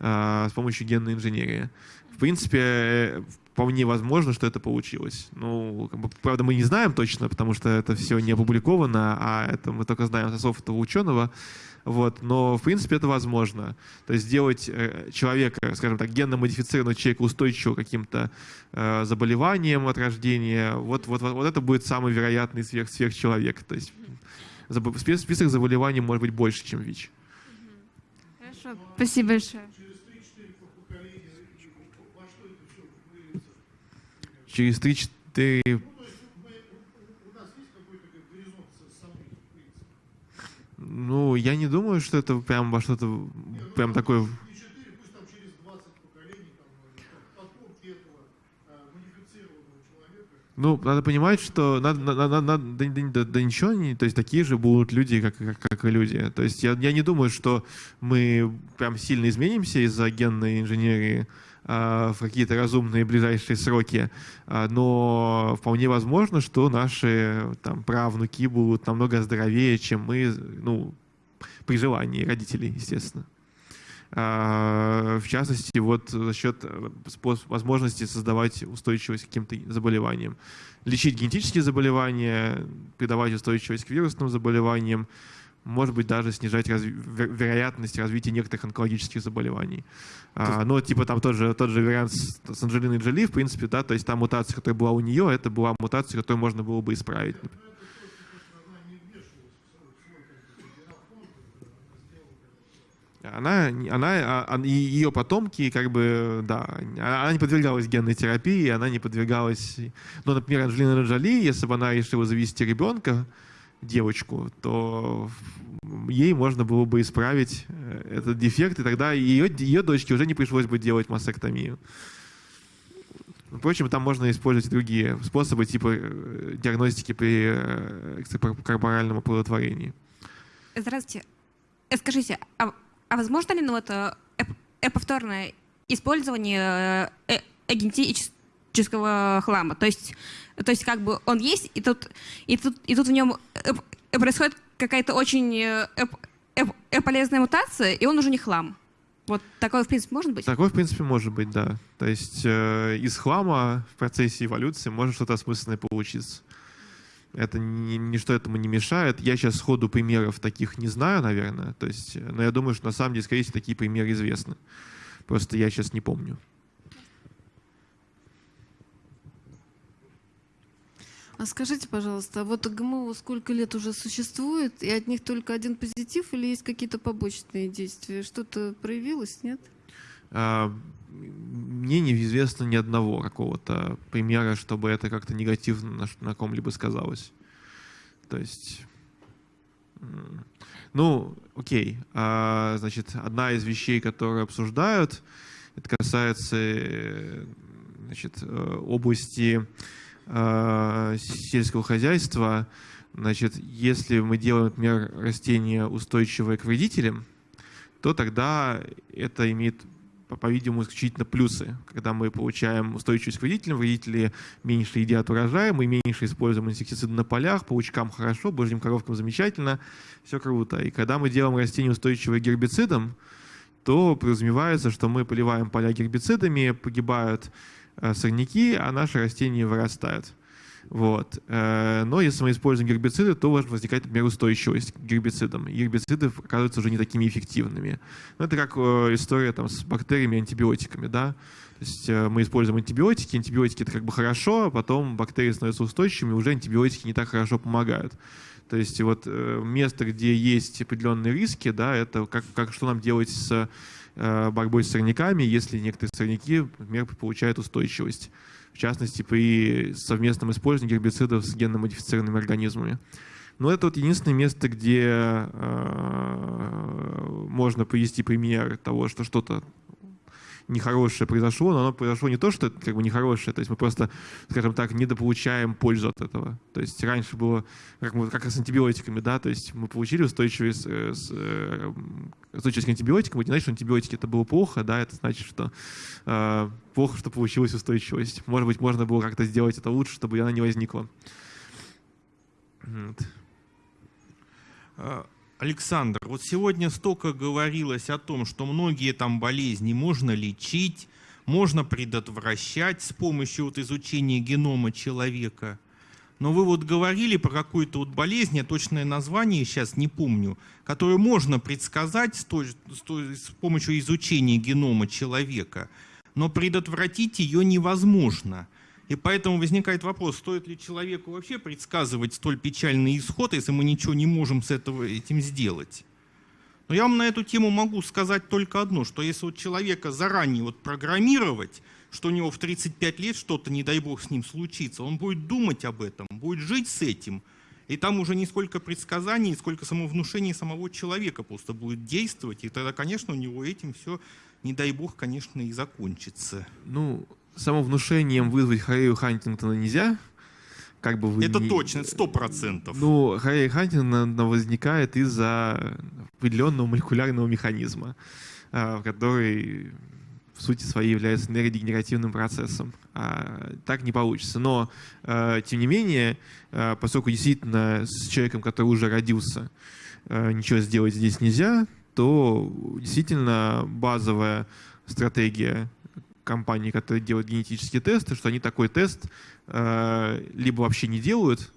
э, с помощью генной инженерии. В принципе, вполне возможно, что это получилось. Ну, как бы, правда, мы не знаем точно, потому что это все не опубликовано, а это мы только знаем со слов этого ученого. Вот, но, в принципе, это возможно. То есть сделать э, человека, скажем так, генно-модифицированного человека устойчивого к каким-то э, заболеваниям от рождения, вот, вот, вот, вот это будет самый вероятный сверх, сверхчеловек. То есть список заболеваний может быть больше, чем ВИЧ. Хорошо, спасибо большое. Через 3-4 Ну, я не думаю, что это прям во что-то прям такое... Ну, надо понимать, что надо, надо, надо, да, да, да ничего не, то есть такие же будут люди, как, как, как и люди. То есть я, я не думаю, что мы прям сильно изменимся из-за генной инженерии. А, в какие-то разумные ближайшие сроки, а, но вполне возможно, что наши там, правнуки будут намного здоровее, чем мы, ну, при желании родителей, естественно. А, в частности, вот за счет э, возможности создавать устойчивость к каким-то заболеваниям. Лечить генетические заболевания, придавать устойчивость к вирусным заболеваниям, может быть, даже снижать раз... вероятность развития некоторых онкологических заболеваний. А, но типа там тот же, тот же вариант с, с Анджелиной Джоли, в принципе, да, то есть та мутация, которая была у нее, это была мутация, которую можно было бы исправить. Она, она, а, ее потомки, как бы, да, она не подвергалась генной терапии, она не подвергалась... Ну, например, Анджелина Джоли, если бы она решила завести ребенка, девочку, то ей можно было бы исправить э, этот дефект, и тогда ее, ее дочке уже не пришлось бы делать мастектомию. Впрочем, там можно использовать другие способы, типа э, диагностики при э, экстракорпоральном оплодотворении. Здравствуйте. Скажите, а, а возможно ли ну, эп- э, повторное использование э, э, генетического хлама? То есть, то есть как бы он есть, и тут, и тут, и тут в нем э, э, происходит какая-то очень э, полезная мутация, и он уже не хлам. Вот такое, в принципе, может быть? Такое, в принципе, может быть, да. То есть э, из хлама в процессе эволюции может что-то осмысленное получиться. Это ни, ничто этому не мешает. Я сейчас сходу примеров таких не знаю, наверное. То есть, но я думаю, что на самом деле, скорее всего, такие примеры известны. Просто я сейчас не помню. А скажите, пожалуйста, а вот ГМО сколько лет уже существует, и от них только один позитив или есть какие-то побочные действия? Что-то проявилось, нет? А, мне неизвестно ни одного какого-то примера, чтобы это как-то негативно на, на ком-либо сказалось. То есть, ну, окей. А, значит, одна из вещей, которые обсуждают, это касается э, значит, э, области э, сельского хозяйства. Значит, если мы делаем, например, растение устойчивое к вредителям, то тогда это имеет, по- по-видимому, исключительно плюсы. Когда мы получаем устойчивость к вредителям, вредители меньше едят урожай, мы меньше используем инсектициды на полях, паучкам хорошо, божьим коровкам замечательно, все круто. И когда мы делаем растение устойчивое к гербицидам, то подразумевается, что мы поливаем поля гербицидами, погибают сорняки, а наши растения вырастают. Вот. Э, Но если мы используем гербициды, то может возникать, например, устойчивость к гербицидам. И гербициды оказываются уже не такими эффективными. Ну, это как э, история там, с бактериями и антибиотиками. Да? То есть э, мы используем антибиотики, антибиотики это как бы хорошо, а потом бактерии становятся устойчивыми, уже антибиотики не так хорошо помогают. То есть вот э, место, где есть определенные риски, да, это как, как что нам делать с э, борьбой с сорняками, если некоторые сорняки, например, получают устойчивость. В частности, при совместном использовании гербицидов с генно-модифицированными организмами. Но это вот единственное место, где э, можно привести пример того, что что-то нехорошее произошло, но оно произошло не то, что это как бы нехорошее, то есть мы просто, скажем так, недополучаем пользу от этого. То есть раньше было, как, мы, как с антибиотиками, да, то есть мы получили устойчивость, э, с, э, устойчивость к антибиотикам, это не значит, что антибиотики это было плохо, да, это значит, что э, плохо, что получилась устойчивость. Может быть, можно было как-то сделать это лучше, чтобы она не возникла. Вот. Александр, вот сегодня столько говорилось о том, что многие там болезни можно лечить, можно предотвращать с помощью вот изучения генома человека. Но вы вот говорили про какую-то вот болезнь, я точное название сейчас не помню, которую можно предсказать с, той- с той- с помощью изучения генома человека, но предотвратить ее невозможно. И поэтому возникает вопрос, стоит ли человеку вообще предсказывать столь печальный исход, если мы ничего не можем с этого, этим сделать. Но я вам на эту тему могу сказать только одно, что если вот человека заранее вот программировать, что у него в 35 лет что-то, не дай бог, с ним случится, он будет думать об этом, будет жить с этим, и там уже не сколько предсказаний, сколько самовнушений самого человека просто будет действовать, и тогда, конечно, у него этим все, не дай бог, конечно, и закончится. Ну, самовнушением вызвать Харрею Хантингтона нельзя. Как бы вы Это ни- точно, сто процентов. Ну, Харрея Хантингтона возникает из-за определенного молекулярного механизма, а, который в сути своей является нейродегенеративным процессом. А, Так не получится. Но, а, тем не менее, а, поскольку действительно с человеком, который уже родился, ничего сделать здесь нельзя, то действительно базовая стратегия компаний, которые делают генетические тесты, что они такой тест э, либо вообще не делают,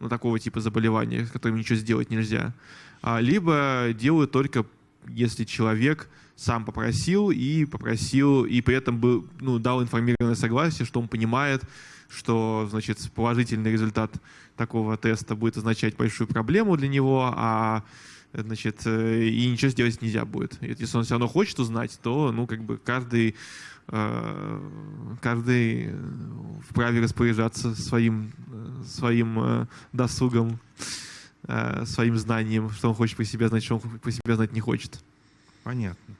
ну, такого типа заболевания, с которым ничего сделать нельзя, а, либо делают только если человек сам попросил и попросил, и при этом был, ну, дал информированное согласие, что он понимает, что значит, положительный результат такого теста будет означать большую проблему для него, а значит, э, и ничего сделать нельзя будет. Если он все равно хочет узнать, то, ну, как бы каждый, каждый э, вправе распоряжаться своим, э, своим э, досугом, э, своим знанием, что он хочет по себе знать, что он по себе знать не хочет. Понятно.